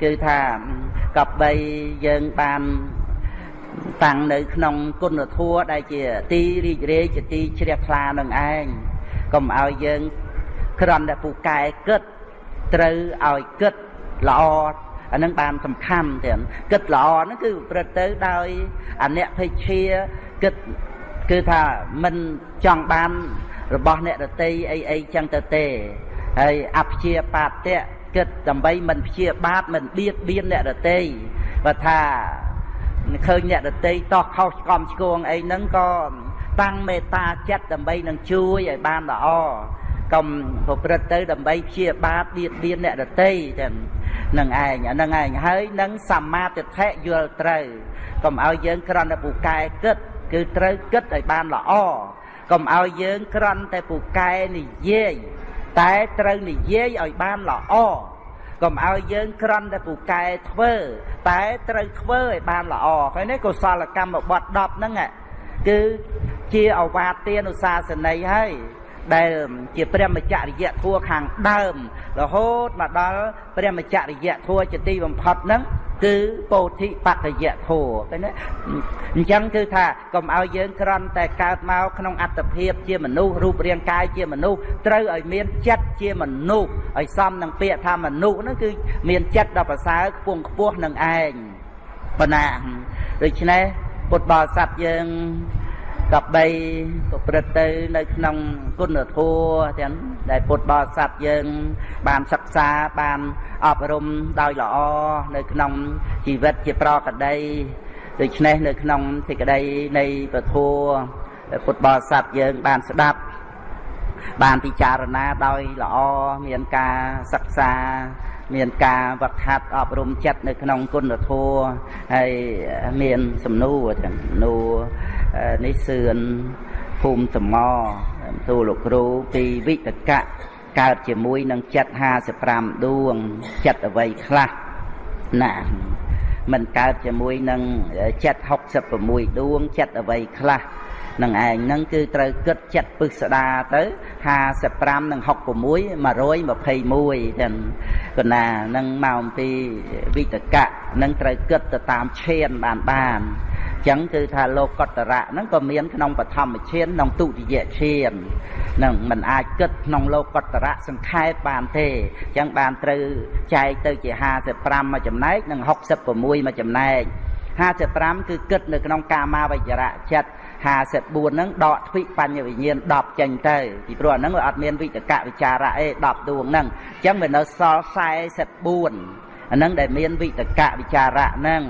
គឺថាកបបីយើងបានតាំងនៅក្នុងគុណធម៌ដែលជាទីរីករាយជាទីជ្រះថ្លានឹងឯងកុំឲ្យយើងក្រំតែពូកែគិតត្រូវឲ្យគិតល្អអានឹងបានសំខាន់ទាំងគិតល្អហ្នឹងគឺប្រព្រឹត្តទៅដោយអនិភេជាគិតគឺថាមិនចង់បាន របស់អ្នកដតីអីអីចឹងទៅទេហើយអព្យាបាទៈគិតដើម្បីមិនព្យាបាទមិនបៀតបៀនអ្នកដតីបើថាឃើញអ្នកដតីតោះខុសឆ្កំឆ្គងអីហ្នឹងក៏តាំងមេត្តាចិត្តដើម្បីនឹងជួយឲ្យបានល្អកុំប្រព្រឹត្តទៅដើម្បីព្យាបាទបៀតបៀនអ្នកដតីទាំងនឹងឯងអានឹងឯងហើយនឹងសម្មាទិដ្ឋិយល់ត្រូវកុំឲ្យយើងគ្រាន់តែពូកែគិត គឺត្រូវគិតឲ្យបានល្អ កុំឲ្យយើងក្រន់តែពូកែនិយាយតែត្រូវនិយាយឲ្យបានល្អកុំឲ្យយើងក្រន់តែពូកែធ្វើ តែត្រូវធ្វើឲ្យបានល្អហើយនេះកុសលកម្មបត់10ហ្នឹងគឺជាអវាទានុសាសនីហើយ ដែលជាព្រះមច្ចរិយធัวខាងដើមរហូតមកដល់ព្រះមច្ចរិយធัวជាទីបំផុតហ្នឹងគឺពោធិបតយៈធัวឃើញទេអញ្ចឹងគឺថាកុំឲ្យយើងក្រន់តែកើតមកក្នុងអត្តភាពជាមនុស្សរូបរាងកាយជាមនុស្សត្រូវឲ្យមានចិត្តជាមនុស្សឲ្យសមនឹងពាក្យថាមនុស្សហ្នឹងគឺមានចិត្តដ៏ប្រសើរខ្ពង់ខ្ពស់នឹងឯងបណ្ណាដូច្នេះពុទ្ធបរិស័ទយើង កបីប្រព្រឹត្តទៅនៅក្នុងគុណធម៌ទាំងដែលពុទ្ធបរិស័ទយើង បានសិក្សាបានអប់រំដោយល្អនៅក្នុងជីវិតជាប្រកដីដូច្នេះនៅក្នុងសេចក្តីនៃពធពុទ្ធបរិស័ទយើងបានស្ដាប់ បានពិចារណាដោយល្អមានការសិក្សាមានការវឹកហាត់អប់រំចិត្តនៅក្នុងគុណធម៌ហើយមានសំណួរទាំងសំណួរ នេះសឿនភូមិសមទូលោកគ្រូពីវិតកៈកើតជាមួយនឹងចិត្ត55ដួងចិត្តអ្វីខ្លះណាមិនកើតជាមួយនឹងចិត្ត66ដួងចិត្តអ្វីខ្លះនឹងឯងហ្នឹងគឺត្រូវគិតចិត្តពឹស្ដាទៅ55និង66 121ចឹងគណានឹងមកអំពីវិតកៈនឹងត្រូវគិតទៅតាមឈានបានបាន ចឹងគឺថាលោកកតរៈហ្នឹងក៏មានក្នុងបឋមឈានក្នុងទុតិយឈាននឹងมันអាចគិតក្នុងលោកកតរៈសង្ខេបបានទេចឹងបានត្រូវចែកទៅជា55មួយចំណែកនិង66មួយចំណែក55គឺគិតនៅក្នុងកាមាវចរៈចិត្ត54ហ្នឹងដកទ្វិបញ្ញវិញ្ញាណ10ចេញទៅពីព្រោះអាហ្នឹងវាអត់មានវិតកវិចារៈអេ10ដួងហ្នឹងអញ្ចឹងវានៅសល់44អាហ្នឹងដែលមានវិតកវិចារៈហ្នឹង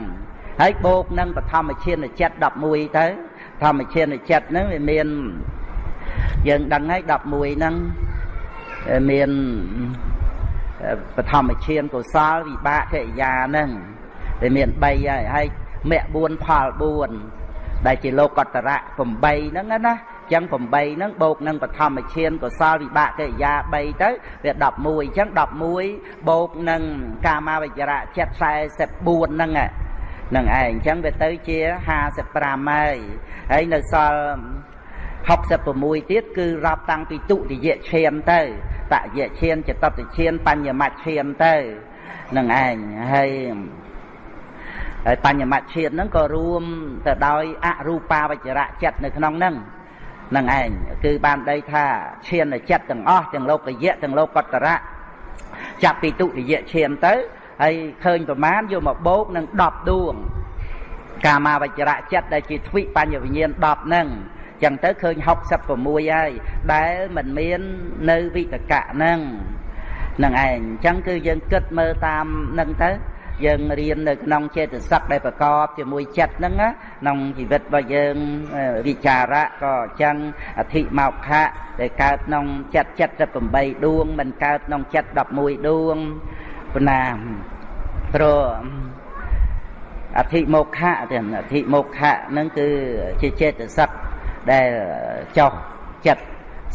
ហើយបូកនឹងបឋមឈានចិត្ត11ទៅធម្មឈានចិត្តហ្នឹងវាមានយើងដឹងហើយ11ហ្នឹងមានបឋមឈានកុសលវិបាកកិរិយាហ្នឹងវាមាន3ហើយហើយមគ្គ4ផល4ដែលជាលោកតរៈ8ហ្នឹងណាចឹង8ហ្នឹងបូកនឹងបឋមឈានកុសលវិបាកកិរិយា3ទៅវា11អញ្ចឹង11បូកនឹងកាមាវិចរៈចិត្ត44ហ្នឹង នឹងឯងអញ្ចឹងវាទៅជា55ហើយហើយនៅសល់66ទៀតគឺរាប់តាំងពីទុតិយឈានទៅតយឈានចតតឈានបញ្ញមឈានទៅនឹងឯងហើយហើយបញ្ញមឈានហ្នឹងក៏រួមទៅដោយអរូបាវចរៈចិត្តនៅក្នុងហ្នឹងនឹងឯងគឺបានដីថាឈានចិត្តទាំងអស់ទាំងលោកយៈទាំងលោកតរៈចាប់ពីទុតិយឈានទៅ ហើយឃើញប្រមាណយកមកបូកនឹង10ដួងកាមាវចរៈចិត្តដែលជាទ្វិបញ្ញវិញ្ញាណ10ហ្នឹងចឹងទៅឃើញ66ហើយដែលមិនមាននៅវិតកៈហ្នឹងនឹងឯងអញ្ចឹងគឺយើងគិតមើលតាមហ្នឹងទៅយើងរៀននៅក្នុងចេតសិកដែលប្រកបជាមួយចិត្តហ្នឹងក្នុងជីវិតរបស់យើងវិចារៈក៏អញ្ចឹងអធិមកខៈដែលកើតក្នុងចិត្ត78ដួងមិនកើតក្នុងចិត្ត11ដួងប៉ុ ណ្ណាព្រោះអធិមោខៈទាំងអធិមោខៈហ្នឹងគឺជាចេតសិកដែលចោះចិត្ត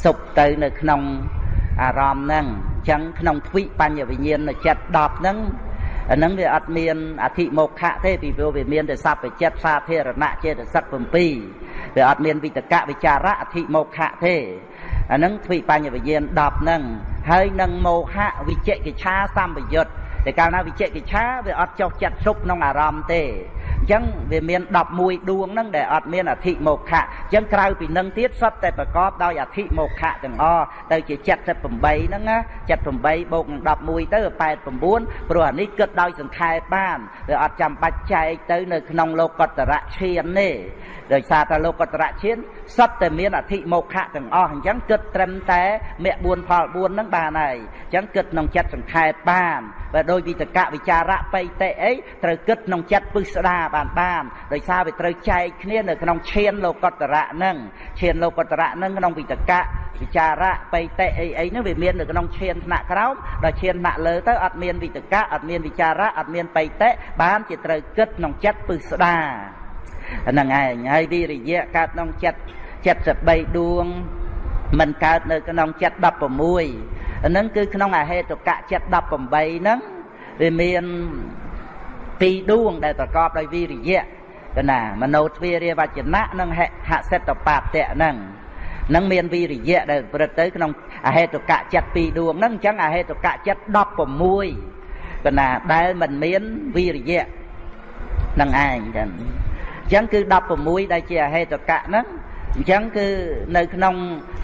សុបទៅនៅក្នុងអារម្មណ៍ហ្នឹងអញ្ចឹងក្នុងទ្វិបញ្ញវិញ្ញាណចិត្ត10ហ្នឹងអាហ្នឹងវាអត់មានអធិមោខៈទេពីព្រោះវាមានតែសព្វចិត្តសាធារណៈចេតសិក7វាអត់មានវិតកវិចារៈអធិមោខៈទេអាហ្នឹងទ្វិបញ្ញវិញ្ញាណ10ហ្នឹង ហើយនឹងមោហៈវិជកិច្ឆាសម្បយុទ្ធតែកាលណាវិជកិច្ឆាវាអត់ចុះចិត្តសុបក្នុងអារម្មណ៍ទេ អញ្ចឹងវាមាន11ដួងហ្នឹងដែលអត់មានអធិមោខៈអញ្ចឹងក្រៅពីនឹងទៀតសុទ្ធតែប្រកបដោយអធិមោខៈទាំងអស់ទៅជា78ហ្នឹងណា78បូកនឹង11ទៅ89ព្រោះអានេះគិតដោយសង្ខេបបានវាអត់ចាំបាច់ចែកទៅនៅក្នុងលោកតរៈឈានទេដោយសារតែលោកតរៈឈានសុទ្ធតែមានអធិមោខៈទាំងអស់អញ្ចឹងគិតត្រឹមតែមគ្គ4ផល4ហ្នឹងបានហើយអញ្ចឹងគិតក្នុងចិត្តសង្ខេបបានបើដោយវិតកវិចារៈបៃតិអីត្រូវគិតក្នុងចិត្តពឹស្ដាបានបានដោយសារវាត្រូវចែកគ្នានៅក្នុងឈានលោកតរៈហ្នឹងឈានលោកតរៈហ្នឹងក្នុងវិតកវិចារៈបៃតិអីអីហ្នឹងវាមាននៅក្នុងឈានថ្នាក់ក្រោមដល់ឈានថ្នាក់លើទៅអត់មានវិតកអត់មានវិចារៈអត់មានបៃតិបានជាត្រូវគិតក្នុងចិត្តពឹស្ដាហ្នឹងឯងហើយវិរិយៈកើតក្នុងចិត្ត73ដួងមិនកើតនៅក្នុងចិត្ត16ហ្នឹងគឺក្នុងអហេតុកៈចិត្ត18ហ្នឹងវាមាន ពីរដួងដែលប្រកបដោយវិរិយៈកណាមโนទ្វារាវចនៈនិងហសិតបាតៈហ្នឹងនឹងមានវិរិយៈដែលប្រទៅក្នុងអហេតុកៈចិត្តពីរដួងហ្នឹងអញ្ចឹងអហេតុកៈចិត្ត16កណាដែលមិនមានវិរិយៈនឹងឯងចឹងអញ្ចឹងគឺ16ដែលជាអហេតុកៈហ្នឹងអញ្ចឹងគឺនៅក្នុង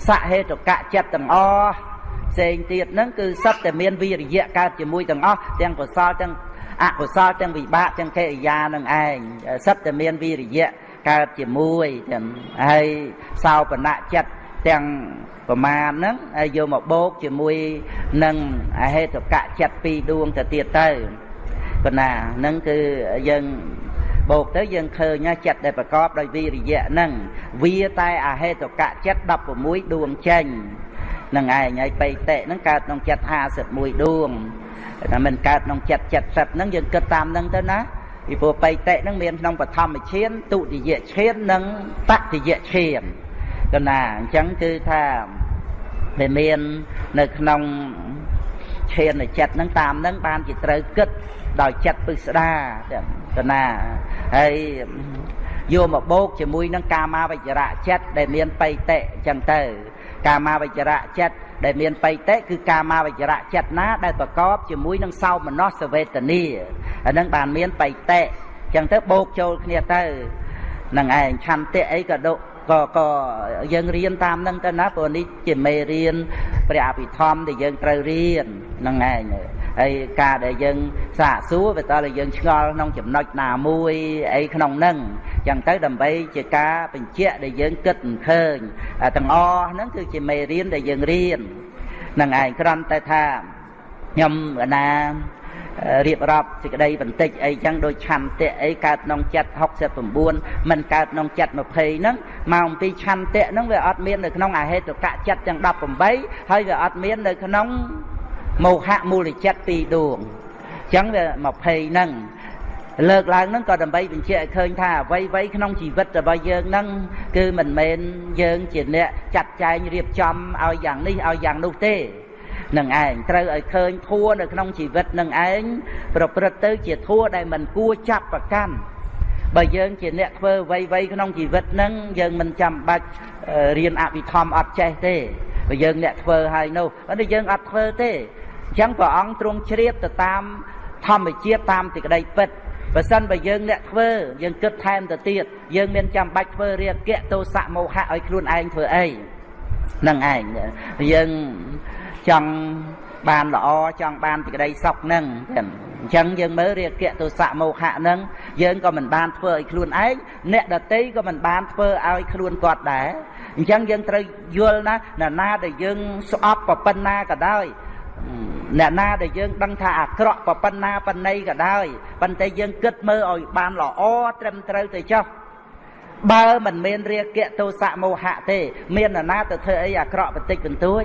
សហេតុកៈចិត្តទាំងអស់ផ្សេងទៀតហ្នឹងគឺសត្វតែមានវិរិយៈកើតជាមួយទាំងអស់ទាំងកុសលទាំង អកុសលទាំងវិបាកទាំងកិរិយានឹងឯងសត្វតែមានវិរិយៈកើតជាមួយទាំងហើយសោបនៈចិត្តទាំងប្រមាណហ្នឹងហើយយកមកបូកជាមួយនឹងអហេតុកៈចិត្តពីរដួងទៅទៀតទៅប៉ុណ្ណាហ្នឹងគឺយើងបូកទៅយើងឃើញចិត្តដែលប្រកបដោយវិរិយៈហ្នឹងវាតែអហេតុកៈចិត្ត16ដួងចេញនឹងឯងហើយបៃតិហ្នឹងកើតក្នុងចិត្ត51ដួង តែមិនកើតក្នុងចិត្ត70ហ្នឹងយើងគិតតាមហ្នឹងទៅណាពីព្រោះបៃតិហ្នឹងមានក្នុងបឋមឈានទុតិយឈាននិងតតិយឈានកណាអញ្ចឹងគឺថាវាមាននៅក្នុងឈានចិត្តហ្នឹងតាមហ្នឹងបានជាត្រូវគិតដោយចិត្តពិស្ដាទៅណាហើយយកមកបូកជាមួយនឹងកាមាវិជ្រៈចិត្តដែលមានបៃតិអញ្ចឹងទៅ កាមាវិជ្រៈចិត្តដែលមានបៃតិគឺកាមាវិជ្រៈចិត្តណា ដែលប្រកបជាមួយនឹងសោមនស្សវេទនាអានឹងបានមានបៃតិអញ្ចឹងទៅបូកចូលគ្នាទៅនឹងឯងឆន្ទៈអីក៏ដកក៏ក៏យើងរៀនតាមនឹងទៅណាព្រោះនេះជាមេរៀនព្រះអភិធម្មដែលយើងត្រូវរៀនហ្នឹងឯងហើយការដែលយើងសាកសួរវាតើយើងឆ្ងល់ក្នុងចំណុចណាមួយអីក្នុងនឹង ចឹងទៅដើម្បីជាការបញ្ជាក់ដែលយើងគិតមិនឃើញទាំងអស់ហ្នឹងគឺជាមេរៀនដែលយើងរៀននឹងឯងគ្រាន់តែថាខ្ញុំកណារៀបរាប់សេចក្តីបន្តិចអីចឹងដូចឆន្ទៈអីកើតក្នុងចិត្ត69មិនកើតក្នុងចិត្ត20ហ្នឹងមកអំពីឆន្ទៈហ្នឹងវាអត់មាននៅក្នុងអហេតុកៈចិត្តទាំង18ហើយវាអត់មាននៅក្នុងមោហៈមូលចិត្តពីរដួងអញ្ចឹងវា20ហ្នឹង លើកឡើងហ្នឹងក៏ដើម្បីបញ្ជាក់ឲ្យឃើញថាអ្វីអ្វីក្នុងជីវិតរបស់យើងហ្នឹងគឺមិនមែនយើងជាអ្នកចាត់ចែងរៀបចំឲ្យយ៉ាងនេះឲ្យយ៉ាងនោះទេនឹងឯងត្រូវឲ្យឃើញធัวនៅក្នុងជីវិតនឹងឯងប្រព្រឹត្តទៅជាធัวដែលមិនគួរចាប់ប្រកាន់បើយើងជាអ្នកធ្វើអ្វីៗក្នុងជីវិតហ្នឹងយើងមិនចាំបាច់រៀនអភិធម្មអត់ចេះទេបើយើងអ្នកធ្វើហើយនោះតែយើងអត់ធ្វើទេអញ្ចឹងព្រះអង្គទ្រង់ជ្រាបទៅតាមធម្មជាតិតាមសេចក្តីពិត បើសិនបើយើងអ្នកធ្វើយើងគិតថែមទៅទៀតយើងមានចាំបាច់ធ្វើរាគៈទោសៈមោហៈឲ្យខ្លួនឯងធ្វើអីនឹងឯងយើងចង់បានល្អចង់បានសេចក្តីសុខនឹងអញ្ចឹងយើងមើលរាគៈទោសៈមោហៈនឹងយើងក៏មិនបានធ្វើឲ្យខ្លួនឯងអ្នកដតីក៏មិនបានធ្វើឲ្យខ្លួនគាត់ដែរអញ្ចឹងយើងត្រូវយល់ណាណាណាដែលយើងស្អប់ប៉ុណ្ណាក៏ដោយ អ្នកណាដែលយើងដឹងថាអាក្រក់ប៉ុណ្ណាប៉ុណ្ណីក៏ដោយប៉ុន្តែយើងគិតមើលឲ្យបានល្អត្រឹមត្រូវទៅចុះបើមិនមានរាគៈទោសៈមោហៈទេ មាននរណាទៅធ្វើអីអាក្រក់បន្តិចបន្តួច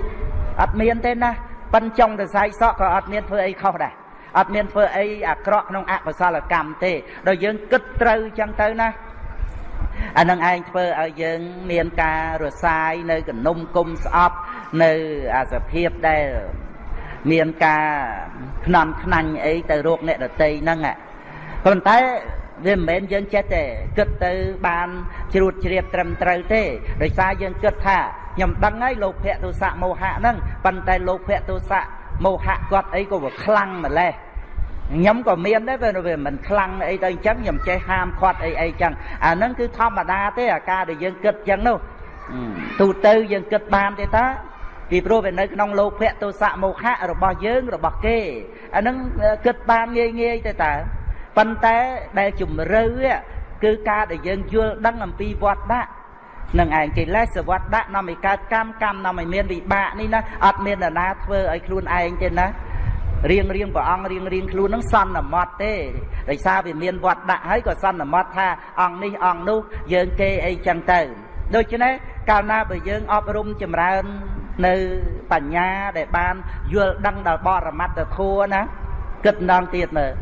អត់មានទេណាប៉ិនចុងទៅសាយសក់ក៏អត់មានធ្វើអីខុសដែរអត់មានធ្វើអីអាក្រក់ក្នុងអកុសលកម្មទេដល់យើងគិតត្រូវចឹងទៅណាអានឹងឯងធ្វើឲ្យយើងមានការរសាយនៅកនុំគុំស្អប់នៅអាសភាពដែល មានការខ្នំខ្នាញ់អីទៅរោគអ្នកដតីហ្នឹងប៉ុន្តែវាមិនមែនយើងចេះតែគិតទៅបានជ្រួតជ្រាបត្រឹមត្រូវទេដោយសារយើងគិតថាខ្ញុំដឹងហើយលោភៈទោសៈមោហៈហ្នឹងប៉ុន្តែលោភៈទោសៈមោហៈគាត់អីក៏វាខ្លាំងម្ល៉េះខ្ញុំក៏មានដែរពេលវាមិនខ្លាំងអីទៅអញ្ចឹងខ្ញុំចេះហាមខាត់អីអីចឹងអាហ្នឹងគឺធម្មតាទេអាការដែលយើងគិតចឹងនោះទូទៅយើងគិតបានទេតា ពីព្រោះវានៅក្នុងលោភៈទោសៈមោហៈរបស់យើងរបស់គេអាហ្នឹងគិតបានងាយងាយទេតាប៉ុន្តែដែលជំរឿគឺការដែលយើងយល់ដឹងអំពីវត្តដាក់នឹងឯងកិលេសវត្តដាក់នាំឲ្យកើតកម្មកម្មនាំឲ្យមានវិបាកនេះណាអត់មាននរណាធ្វើឲ្យខ្លួនឯងទេណារៀងរៀងព្រះអង្គរៀងរៀងខ្លួននឹងសន្មត់ទេដោយសារវាមានវត្តដាក់ហើយក៏សន្មត់ថាអង្គនេះអង្គនោះយើងគេអីចឹងទៅដូច្នេះកាលណាបើយើងអប់រំចម្រើន នៅបញ្ញាដែលបានយល់ដឹងដល់បរមត្តធัวណាគិតម្ដងទៀតមើល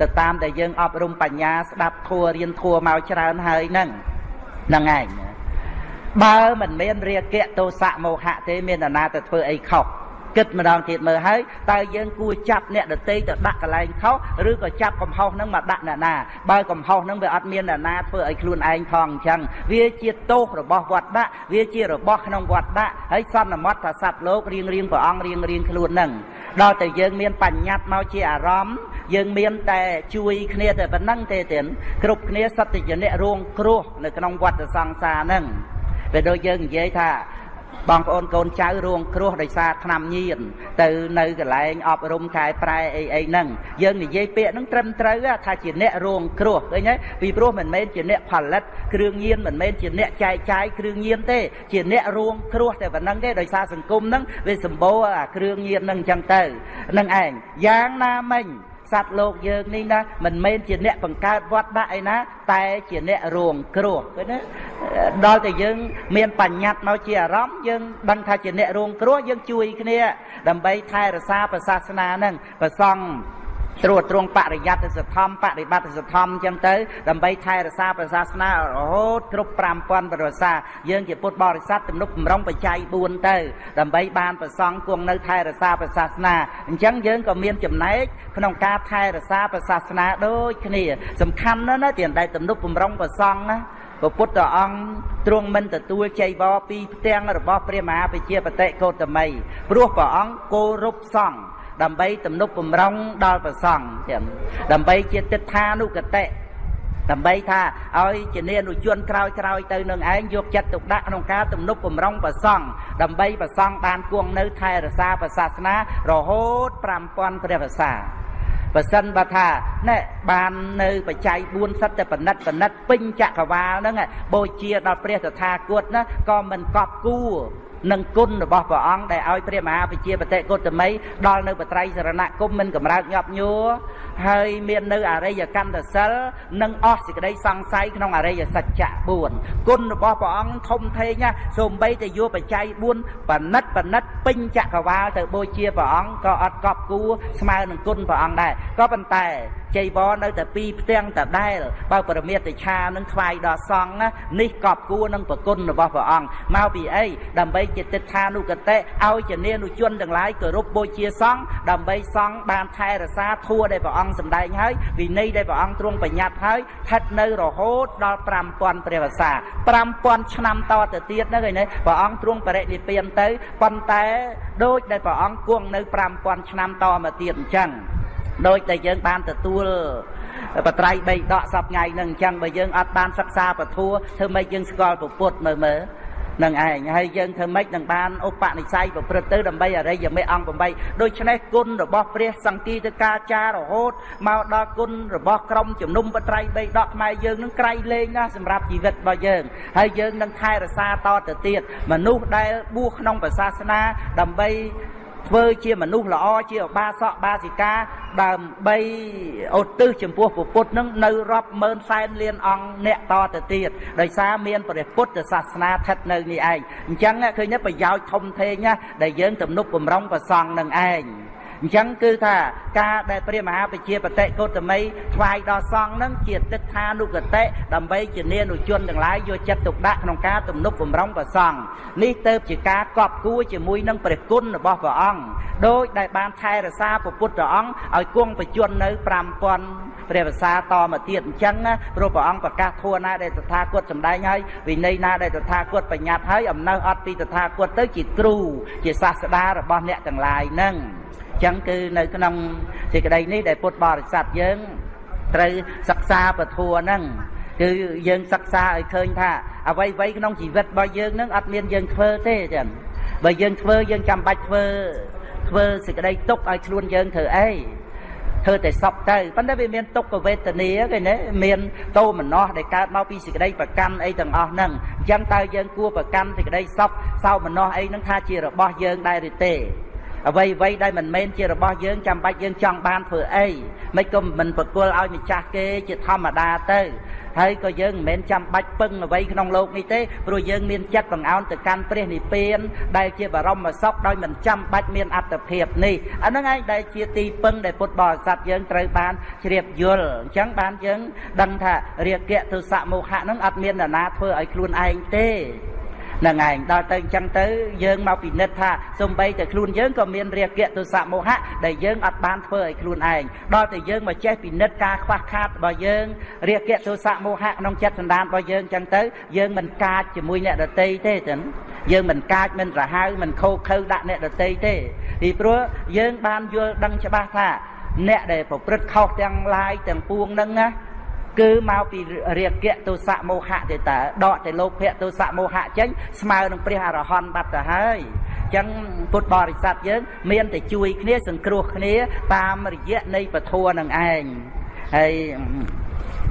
ទៅតាមដែលយើងអប់រំបញ្ញាស្ដាប់ធัวរៀនធัวមកច្រើនហើយហ្នឹងហ្នឹងឯងបើមិនមានរាគៈទោសៈមោហៈទេមាននរណាទៅធ្វើអីខុស គិតម្ដងទៀតមើលហើយតើយើងគួរចាប់អ្នកដតីទៅដាក់កន្លែងខុសឬក៏ចាប់កំហុសហ្នឹងមកដាក់អ្នកណាបើកំហុសហ្នឹងវាអត់មានអ្នកណាធ្វើឲ្យខ្លួនឯងផងអញ្ចឹងវាជាទោសរបស់វត្តដាក់វាជារបស់ក្នុងវត្តដាក់ហើយសន្មត់ថាសត្វលោករៀងរៀងព្រះអង្គរៀងរៀងខ្លួនហ្នឹងដល់តែយើងមានបញ្ញត្តិមកជាអារម្មណ៍យើងមានតែជួយគ្នាតែប៉ុណ្្នឹងទេទៀតគ្រប់គ្នាសត្វជាអ្នករងគ្រោះនៅក្នុងវត្តសង្សារហ្នឹងពេលដូចយើងនិយាយថា បងប្អូនកូនចៅរងគ្រោះដោយសារឆ្នាំញៀនទៅនៅកន្លែងអប់រំកែប្រែអីអីហ្នឹងយើងនិយាយពាក្យហ្នឹងត្រឹមត្រូវថាជាអ្នករងគ្រោះឃើញទេពីព្រោះមិនមែនជាអ្នកផលិតគ្រឿងញៀនមិនមែនជាអ្នកចែកចាយគ្រឿងញៀនទេជាអ្នករងគ្រោះតែប៉ុណ្្នឹងទេដោយសារសង្គមហ្នឹងវាសម្បូរអាគ្រឿងញៀនហ្នឹងអញ្ចឹងទៅនឹងឯងយ៉ាងណាមិញ សត្វលោកយើងនេះណាមិនមែនជាអ្នកបង្កើតវត្តដាក់អីណា តែជាអ្នករងគ្រោះឃើញទេដល់តែយើង មានបញ្ញត្តិមកជាអារម្មណ៍យើងដឹងថាជាអ្នករងគ្រោះយើងជួយគ្នា ដើម្បីថែរក្សាព្រះសាសនាហ្នឹងប្រសង់ ត្រួតត្រងបរិយត្តិសធម្មបរិបត្តិសធម្មអញ្ចឹងទៅដើម្បីថែរក្សាព្រះសាសនារហូតគ្រប់5000ប្រសាយើងជាពុទ្ធបរិស័ទទំនុកបំរុងបច្ច័យ4ទៅ ដើម្បីបានប្រសង់គង់នៅថែរក្សាព្រះសាសនាអញ្ចឹងយើងក៏មានចំណែកក្នុងការថែរក្សាព្រះសាសនាដូចគ្នា សំខាន់ណាស់ណាទីដែលទំនុកបំរុងប្រសង់ណាព្រះពុទ្ធអង្គទ្រង់មិនទទួលចៃវរពីផ្ទាំងរបស់ព្រះមហាវិជាបតិកោតមីព្រោះព្រះអង្គគោរពសង្ឃ ដើម្បីទំនុកបំរុងដល់ព្រះសង្ឃចឹងដើម្បីជាទិដ្ឋានុកតិដើម្បីថាឲ្យជានានុជនក្រោយក្រោយទៅនឹងឯងយកចិត្តទុកដាក់ក្នុងការទំនុកបំរុងប្រសង់ដើម្បីប្រសង់បានគង់នៅថែរក្សាព្រះសាសនារហូត5000ព្រះវស្សាបើសិនបើថាណែបាននៅបច្ច័យ4សិតតែបណិតបណិតពេញចក្រវាលហ្នឹងបូជាដល់ព្រះតថាគតណាក៏មិនកប់គួរ នឹងគុណរបស់ព្រះអង្គដែលឲ្យព្រះមហាវិជាបតិកុតមីដល់នៅបត្រៃសរណគមមិនកម្រើកញាប់ញួរហើយមាននៅអរិយកន្តសិលនិងអស់សេចក្តីសង្ស័យក្នុងអរិយសច្ចៈ4គុណរបស់ព្រះអង្គធំធេងណាសូម្បីតែយកបច្ច័យ4បណិតបណិតពេញចក្រវាលទៅបូជាព្រះអង្គក៏អត់កប់គួរស្មើនឹងគុណព្រះអង្គដែរក៏ប៉ុន្តែចៃវរនៅតែពីរផ្ទាំងតដែលបើពរមេតឆានឹងថ្វាយដល់សង្ឃនេះកប់គួរនឹងប្រគុណរបស់ព្រះអង្គមកពីអីដើម្បីជាទិដ្ឋានុកតិឲ្យជានានុជនទាំងឡាយគោរពបូជាសង្ឃដើម្បីសង្ឃបានថែរក្សាធัวដែលព្រះអង្គសម្ដែងហើយវិន័យដែលព្រះអង្គទ្រង់បញ្ញត្តិហើយស្ថិតនៅរហូតដល់5000ព្រះវស្សា5000ឆ្នាំតទៅទៀតហ្នឹងឯនេះព្រះអង្គទ្រង់បរិនិព្វានទៅប៉ុន្តែដូចដែលព្រះអង្គគង់នៅ5000ឆ្នាំតមកទៀតអញ្ចឹង ដោយតែយើងបានទទួលបត្រៃបីដកសពថ្ងៃហ្នឹងអញ្ចឹងបើយើងអត់បានសិក្សាពធัวធ្វើម៉េចយើងស្គាល់ពុទ្ធមើលមើលនឹងឯងហើយយើងធ្វើម៉េចនឹងបានឧបនិស្ស័យប្រព្រឹត្តទៅដើម្បីអរិយមេអង្គ8ដូច្នេះគុណរបស់ព្រះសង្គីទៅការចាររហូតមកដល់គុណរបស់ក្រុមជំនុំបត្រៃបីដកខ្មែរយើងនឹងក្រៃលែងណាស់សម្រាប់ជីវិតរបស់យើងហើយយើងនឹងថែរក្សាតទៅទៀតមនុស្សដែលបួសក្នុងព្រះសាសនាដើម្បី ធ្វើជាមនុស្សល្អជាឧបាសកបាសិកាដើម្បីឧទ្ទិសចំពោះពុទ្ធនឹងនៅរាប់ម៉ឺនសែនលានអង្គអ្នកតទៅទៀតដោយសារមានព្រះពុទ្ធសាសនាស្ថិតនៅនេះឯងអញ្ចឹងឃើញប្រយោជន៍ធំធេងណាដែលយើងទំនុកបំរុងប្រសង់នឹងឯង អញ្ចឹងគឺថាការដែលព្រះមហាបជាបតិកោតមីថ្វាយដល់សង្ឃនឹងជាទិដ្ឋានុកតិដើម្បីជានានុជនទាំងឡាយយកចិត្តទុកដាក់ក្នុងការទំនុកបំរុងព្រះសង្ឃនេះទៅជាការកប់គួរជាមួយនឹងព្រះគុណរបស់ព្រះអង្គដោយដែលបានថែរក្សាពុទ្ធព្រះអង្គឲ្យគង់បញ្ជន់នៅ5000ព្រះវសាតមកទៀតអញ្ចឹងព្រោះព្រះអង្គប្រកាសធัวណាដែលតថាគតសម្ដែងហើយវិន័យណាដែលតថាគតបញ្ញត្តិហើយអំណៅអត់ពីតថាគតទៅជាគ្រូជាសាស្តារបស់អ្នកទាំងឡាយហ្នឹង ចឹងគឺនៅក្នុងសេចក្តីនេះដែលពុទ្ធបរិស័ទយើងត្រូវសិក្សាពធัวហ្នឹងគឺយើងសិក្សាឲ្យឃើញថាអ្វីអ្វីក្នុងជីវិតរបស់យើងនឹងអត់មានយើងធ្វើទេចឹងបើយើងធ្វើយើងចាំបាច់ធ្វើធ្វើសេចក្តីទុកឲ្យខ្លួនយើងធ្វើអីធ្វើតែសពទៅប៉ុន្តែវាមានទុក្ខវេទនាគេណាមានតោមនស្សដែលកើតមកពីសេចក្តីប្រកាន់អីទាំងអស់ហ្នឹងអញ្ចឹងតើយើងគួរប្រកាន់សេចក្តីសពសោមនស្សអីហ្នឹងថាជារបស់យើងដែរឬទេ អ្វីអ្វីដែលមិនមែនជារបស់យើងចាំបាច់យើងចង់បានធ្វើអីមិនក៏មិនប្រគល់ឲ្យម្ចាស់គេជាធម្មតាទៅហើយក៏យើងមិនមែនចាំបាច់ពឹងអ្វីក្នុងលោកនេះទេព្រោះយើងមានចិត្តបង្អោនទៅកាន់ព្រះនិព្វាន ដែលជាបរមសុខដោយមិនចាំបាច់មានអត្តភាពនេះអាហ្នឹងឯងដែលជាទីពឹងដែលពុទ្ធបរិស័ទយើងត្រូវបានជ្រាបយល់អញ្ចឹងបានយើងដឹងថារាគៈទុសៈមោហៈហ្នឹងអត់មាននរណាធ្វើឲ្យខ្លួនឯងទេ នឹងឯងដល់ទៅអញ្ចឹងទៅយើងមកពិនិត្យថាសំបីតែខ្លួនយើងក៏មានរាគៈទុសៈមោហៈដែលយើងអត់បានធ្វើឲ្យខ្លួនឯងដល់តែយើងមកចេះពិនិត្យការខ្វះខាតរបស់យើងរាគៈទុសៈមោហៈក្នុងចិត្តសន្តានរបស់យើងអញ្ចឹងទៅយើងមិនកាចជាមួយអ្នកដតីទេចឹងយើងមិនកាចមិនប្រហៅមិនខោខើដាក់អ្នកដតីទេពីព្រោះយើងបានយល់ដឹងច្បាស់ថាអ្នកដែលប្រព្រឹត្តខុសទាំងឡាយទាំងពួងហ្នឹងណា គឺមកពីរាគៈទោសៈមោហៈទេតើដកតែលោភៈទោសៈមោហៈចេញស្មើនឹងព្រះអរហន្តបាត់ទៅហើយអញ្ចឹងពុទ្ធបរិស័ទយើង មានតែជួយគ្នាសង្គ្រោះគ្នា តាមរយៈនៃពធនឹងឯងហើយ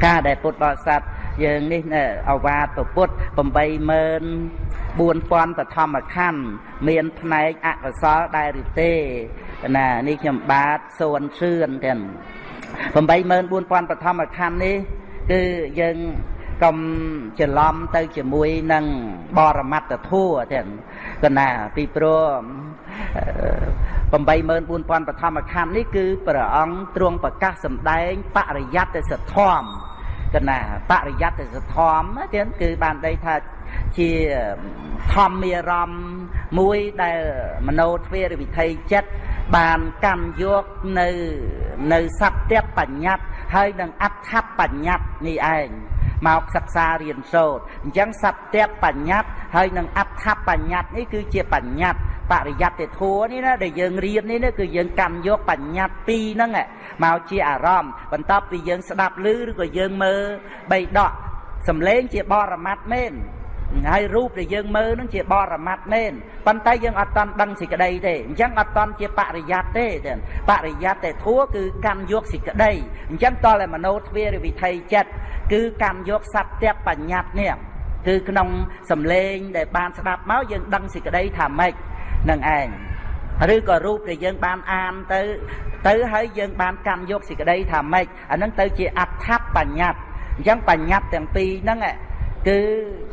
ការដែលពុទ្ធបរិស័ទយើងនេះអវាទពុទ្ធ84000 4000បឋមខណ្ឌមានផ្នែកអកុសលដែរឬទេណានេះខ្ញុំបាទសួនសឿនទាំង 84000បឋមខណ្ឌនេះគឺយើងកុំច្រឡំទៅជាមួយនឹងបរមត្តធัวទាំងកណាពីព្រោះ84000បឋមខណ្ឌនេះគឺព្រះអង្គទ្រង់ប្រកាសសម្ដែងបរិយត្តិសធម្មកណាបរិយត្តិសធម្មទៀតគឺបានដីថាជាធម្មារម្មណ៍មួយដែលមโนទ្វេរវិធ័យចិត្តបានកម្មយកនៅនៅសត្យបញ្ញត្តិហើយនឹងអដ្ឋបញ្ញត្តិនេះឯងមកសិក្សារៀនសូត្រអញ្ចឹងសត្យបញ្ញត្តិហើយនឹងអដ្ឋបញ្ញត្តិនេះគឺជាបញ្ញត្តិបរិយត្តិធัวនេះណាដែលយើងរៀននេះគឺយើងកម្មយកបញ្ញត្តិពីរហ្នឹងមកជាអារម្មណ៍បន្ទាប់ពីយើងស្ដាប់ឮឬក៏យើងមើលបីដកសំឡេងជាបរមត្តមែន ហើយរូបដែលយើងមើលនឹងជាបរមត្តមែនប៉ុន្តែយើងអត់តន់ដឹងសេចក្តីទេអញ្ចឹងអត់តន់ជាបរិយ័តទេបរិយ័តតែធัวគឺកម្មយកសេចក្តីអញ្ចឹងតតែមโนទ្វារវិធ័យចិត្តគឺកម្មយកសត្យបញ្ញត្តិនេះគឺក្នុងសំឡេងដែលបានស្ដាប់មកយើងដឹងសេចក្តីថាម៉េចនឹងឯងឬក៏រូបដែលយើងបានអានទៅទៅហើយយើងបានកម្មយកសេចក្តីថាម៉េចអានឹងទៅជាអដ្ឋបញ្ញត្តិអញ្ចឹងបញ្ញត្តិទាំងពីរហ្នឹង គឺ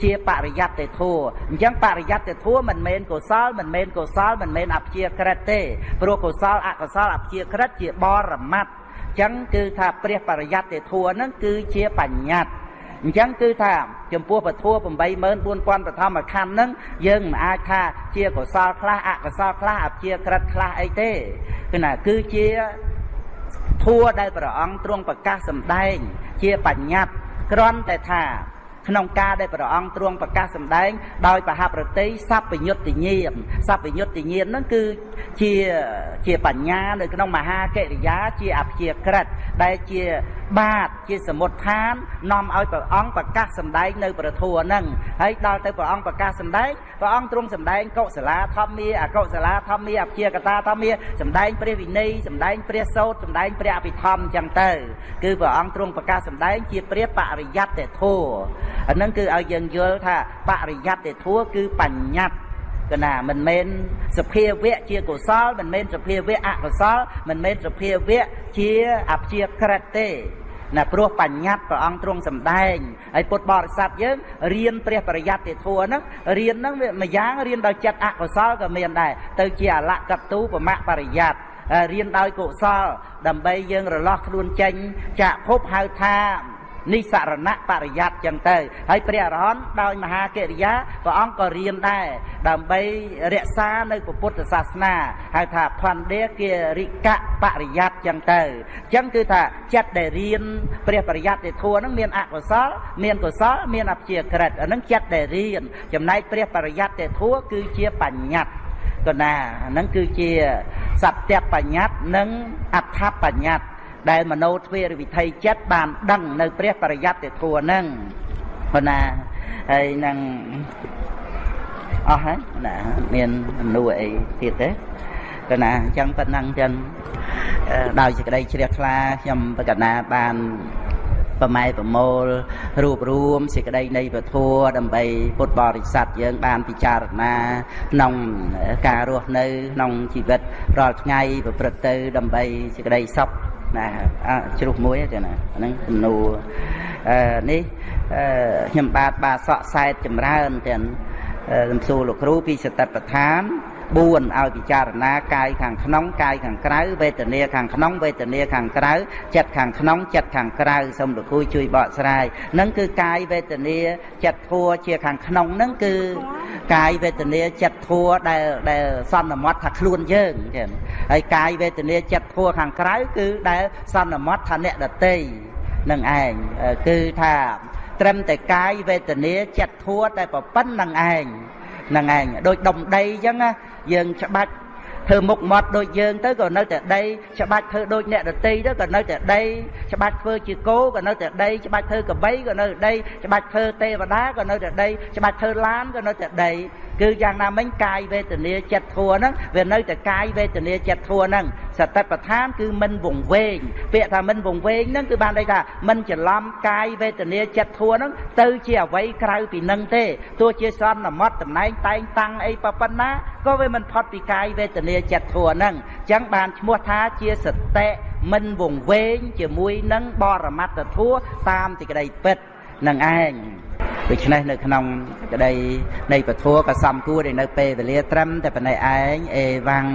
ជាបរិយត្តិធัวអញ្ចឹងបរិយត្តិធัวមិនមែនកុសលមិនមែនកុសលមិនមែនអព្យាក្រឹតទេព្រោះកុសលអកុសលអព្យាក្រឹតជាបរមត្តអញ្ចឹងគឺថាព្រះបរិយត្តិធัวហ្នឹងគឺជាបញ្ញត្តិអញ្ចឹងគឺថាចំពោះពធัว84000បឋមខណ្ឌហ្នឹងយើងមិនអាចថាជាកុសលខ្លះអកុសលខ្លះអព្យាក្រឹតខ្លះអីទេគឺណាគឺជាធัวដែលព្រះអង្គទ្រង់ប្រកាសសម្ដែងជាបញ្ញត្តិគ្រាន់តែថា ក្នុងការដែលព្រះអង្គទ្រង់ប្រកាសសម្ដែង ដោយបហប្រតិសัพពញុត្តញាណសัพពញុត្តញាណហ្នឹងគឺជាជាបញ្ញានៅក្នុងមហាកិរិយាជាអព្យាក្រិតដែលជាបាទជាសមុទ្ឋាននាំឲ្យព្រះអង្គប្រកាសសម្ដែងនៅព្រះធម៌ហ្នឹងហើយដល់ទៅព្រះអង្គប្រកាសសម្ដែងព្រះអង្គទ្រង់សម្ដែងកុសលាធម្មាអកុសលាធម្មាអព្យាកតាធម្មាសម្ដែងព្រះវិន័យសម្ដែងព្រះសោតសម្ដែងព្រះអភិធម្មអញ្ចឹងទៅ គឺព្រះអង្គទ្រង់ប្រកាសសម្ដែងជាព្រះបរិយត្តិធម៌អានឹងគឺឲ្យយើងយល់ថាបរិយត្តិធัวគឺបញ្ញត្តិកណាមិនមែនសភាវៈជាកុសលមិនមែនសភាវៈអកុសល មិនមែនសភាវៈជាអព្យាក្រឹតទេណាព្រោះបញ្ញត្តិព្រះអង្គទ្រង់សម្ដែងហើយពុទ្ធបរិស័ទយើងរៀនព្រះបរិយត្តិធัวហ្នឹងរៀនហ្នឹងវាមួយយ៉ាងរៀនដោយចិត្តអកុសលក៏មានដែរទៅជាអលកតូបមៈបរិយត្តិរៀនដោយកុសល ដើម្បីយើងរលាស់ខ្លួនចេញចាក់ភពហៅថា និសរណៈបរិយ័តចឹងទៅហើយព្រះអរហន្តដោយមហាកិរិយាព្រះអង្គក៏រៀនដែរដើម្បីរក្សានៅពុទ្ធសាសនាហៅថាផន្ទាគារិកៈបរិយ័តចឹងទៅចឹងគឺថាចិត្តដែលរៀនព្រះបរិយ័តទេធัวហ្នឹងមានអកុសល មានកុសល មានអព្យាក្រឹតអាហ្នឹងចិត្តដែលរៀនចំណែកព្រះបរិយ័តទេធัวគឺជាបញ្ញត្តិកណាហ្នឹងគឺជាសត្យបញ្ញត្តិនិងអដ្ឋបញ្ញត្តិ ដែលមโนទ្វេរវិធ័យចិត្តបានដឹងនៅព្រះបរិយត្តិធัวហ្នឹងប៉ុណ្ណាហើយនឹងអស់ហើយណាមានអំណួរអីទៀតទេកណាអញ្ចឹងប៉ុណ្ណឹងចឹងដោយសេចក្តីជ្រះថ្លាខ្ញុំបកណាបានប្រម៉ែប្រមូលរួបរวมសេចក្តីនៃពធដើម្បីពុទ្ធបរិស័ទយើងបានពិចារណាក្នុងការរស់នៅក្នុងជីវិតរាល់ថ្ងៃប្រព្រឹត្តទៅដើម្បីសេចក្តីសុខ ណាជ្រុះមួយទេណាហ្នឹងសំណួរអឺនេះខ្ញុំបាទបាទសក់សែតចម្រើនទាំងសំសួរលោកគ្រូពីសតិប្បដ្ឋាន 4ឲ្យពិចារណាកាយខាងក្នុងកាយខាងក្រៅវេទនាខាងក្នុងវេទនាខាងក្រៅចិត្តខាងក្នុងចិត្តខាងក្រៅសូមលោកគ្រូជួយបកស្រាយនឹងគឺកាយវេទនាចិត្តធัวជាខាងក្នុងនឹងគឺកាយវេទនាចិត្តធัวដែលដែលសន្មត់ថាខ្លួនយើងចឹងហើយកាយវេទនាចិត្តធัวខាងក្រៅគឺដែលសន្មត់ថាអ្នកដតីនឹងឯងគឺថាត្រឹមតែកាយវេទនាចិត្តធัวតែប្រពន្ធនឹងឯងហ្នឹងឯងដូចដុំដីអញ្ចឹង យើងច្បាច់ធ្វើមុខមាត់ដូចយើងទៅក៏នៅតែដីច្បាច់ធ្វើដូចអ្នកដតីទៅក៏នៅតែដីច្បាច់ធ្វើជាគោក៏នៅតែដីច្បាច់ធ្វើកបីក៏នៅតែដីច្បាច់ធ្វើទេវតាក៏នៅតែដីច្បាច់ធ្វើឡានក៏នៅតែដីគឺយ៉ាងណាមិញកាយវេទនាចិត្តធัวហ្នឹងវានៅតែកាយវេទនាចិត្តធัวហ្នឹងសតិប្បដ្ឋានគឺមិនវង្វេងពាក្យថាមិនវង្វេងហ្នឹងគឺបានន័យថាមិនច្រឡំកាយវេទនាចិត្តធัวហ្នឹងទៅជាអ្វីក្រៅពីនឹងទេទោះជាសន្មត់តំណែងតែងតាំងអីប៉ុណ្ណាក៏វាមិនផុតពីកាយវេទនាចិត្តធัวហ្នឹងអញ្ចឹងបានឈ្មោះថាជាសតិមិនវង្វេងជាមួយនឹងបរមត្តធัวតាមទីក្តីពិត នឹងឯងដូច្នេះនៅក្នុងក្តីនៃពធក៏សំគួរដែលនៅពេលវេលាត្រឹមតែប៉ុណ្ណេះឯងអេវ៉ាំង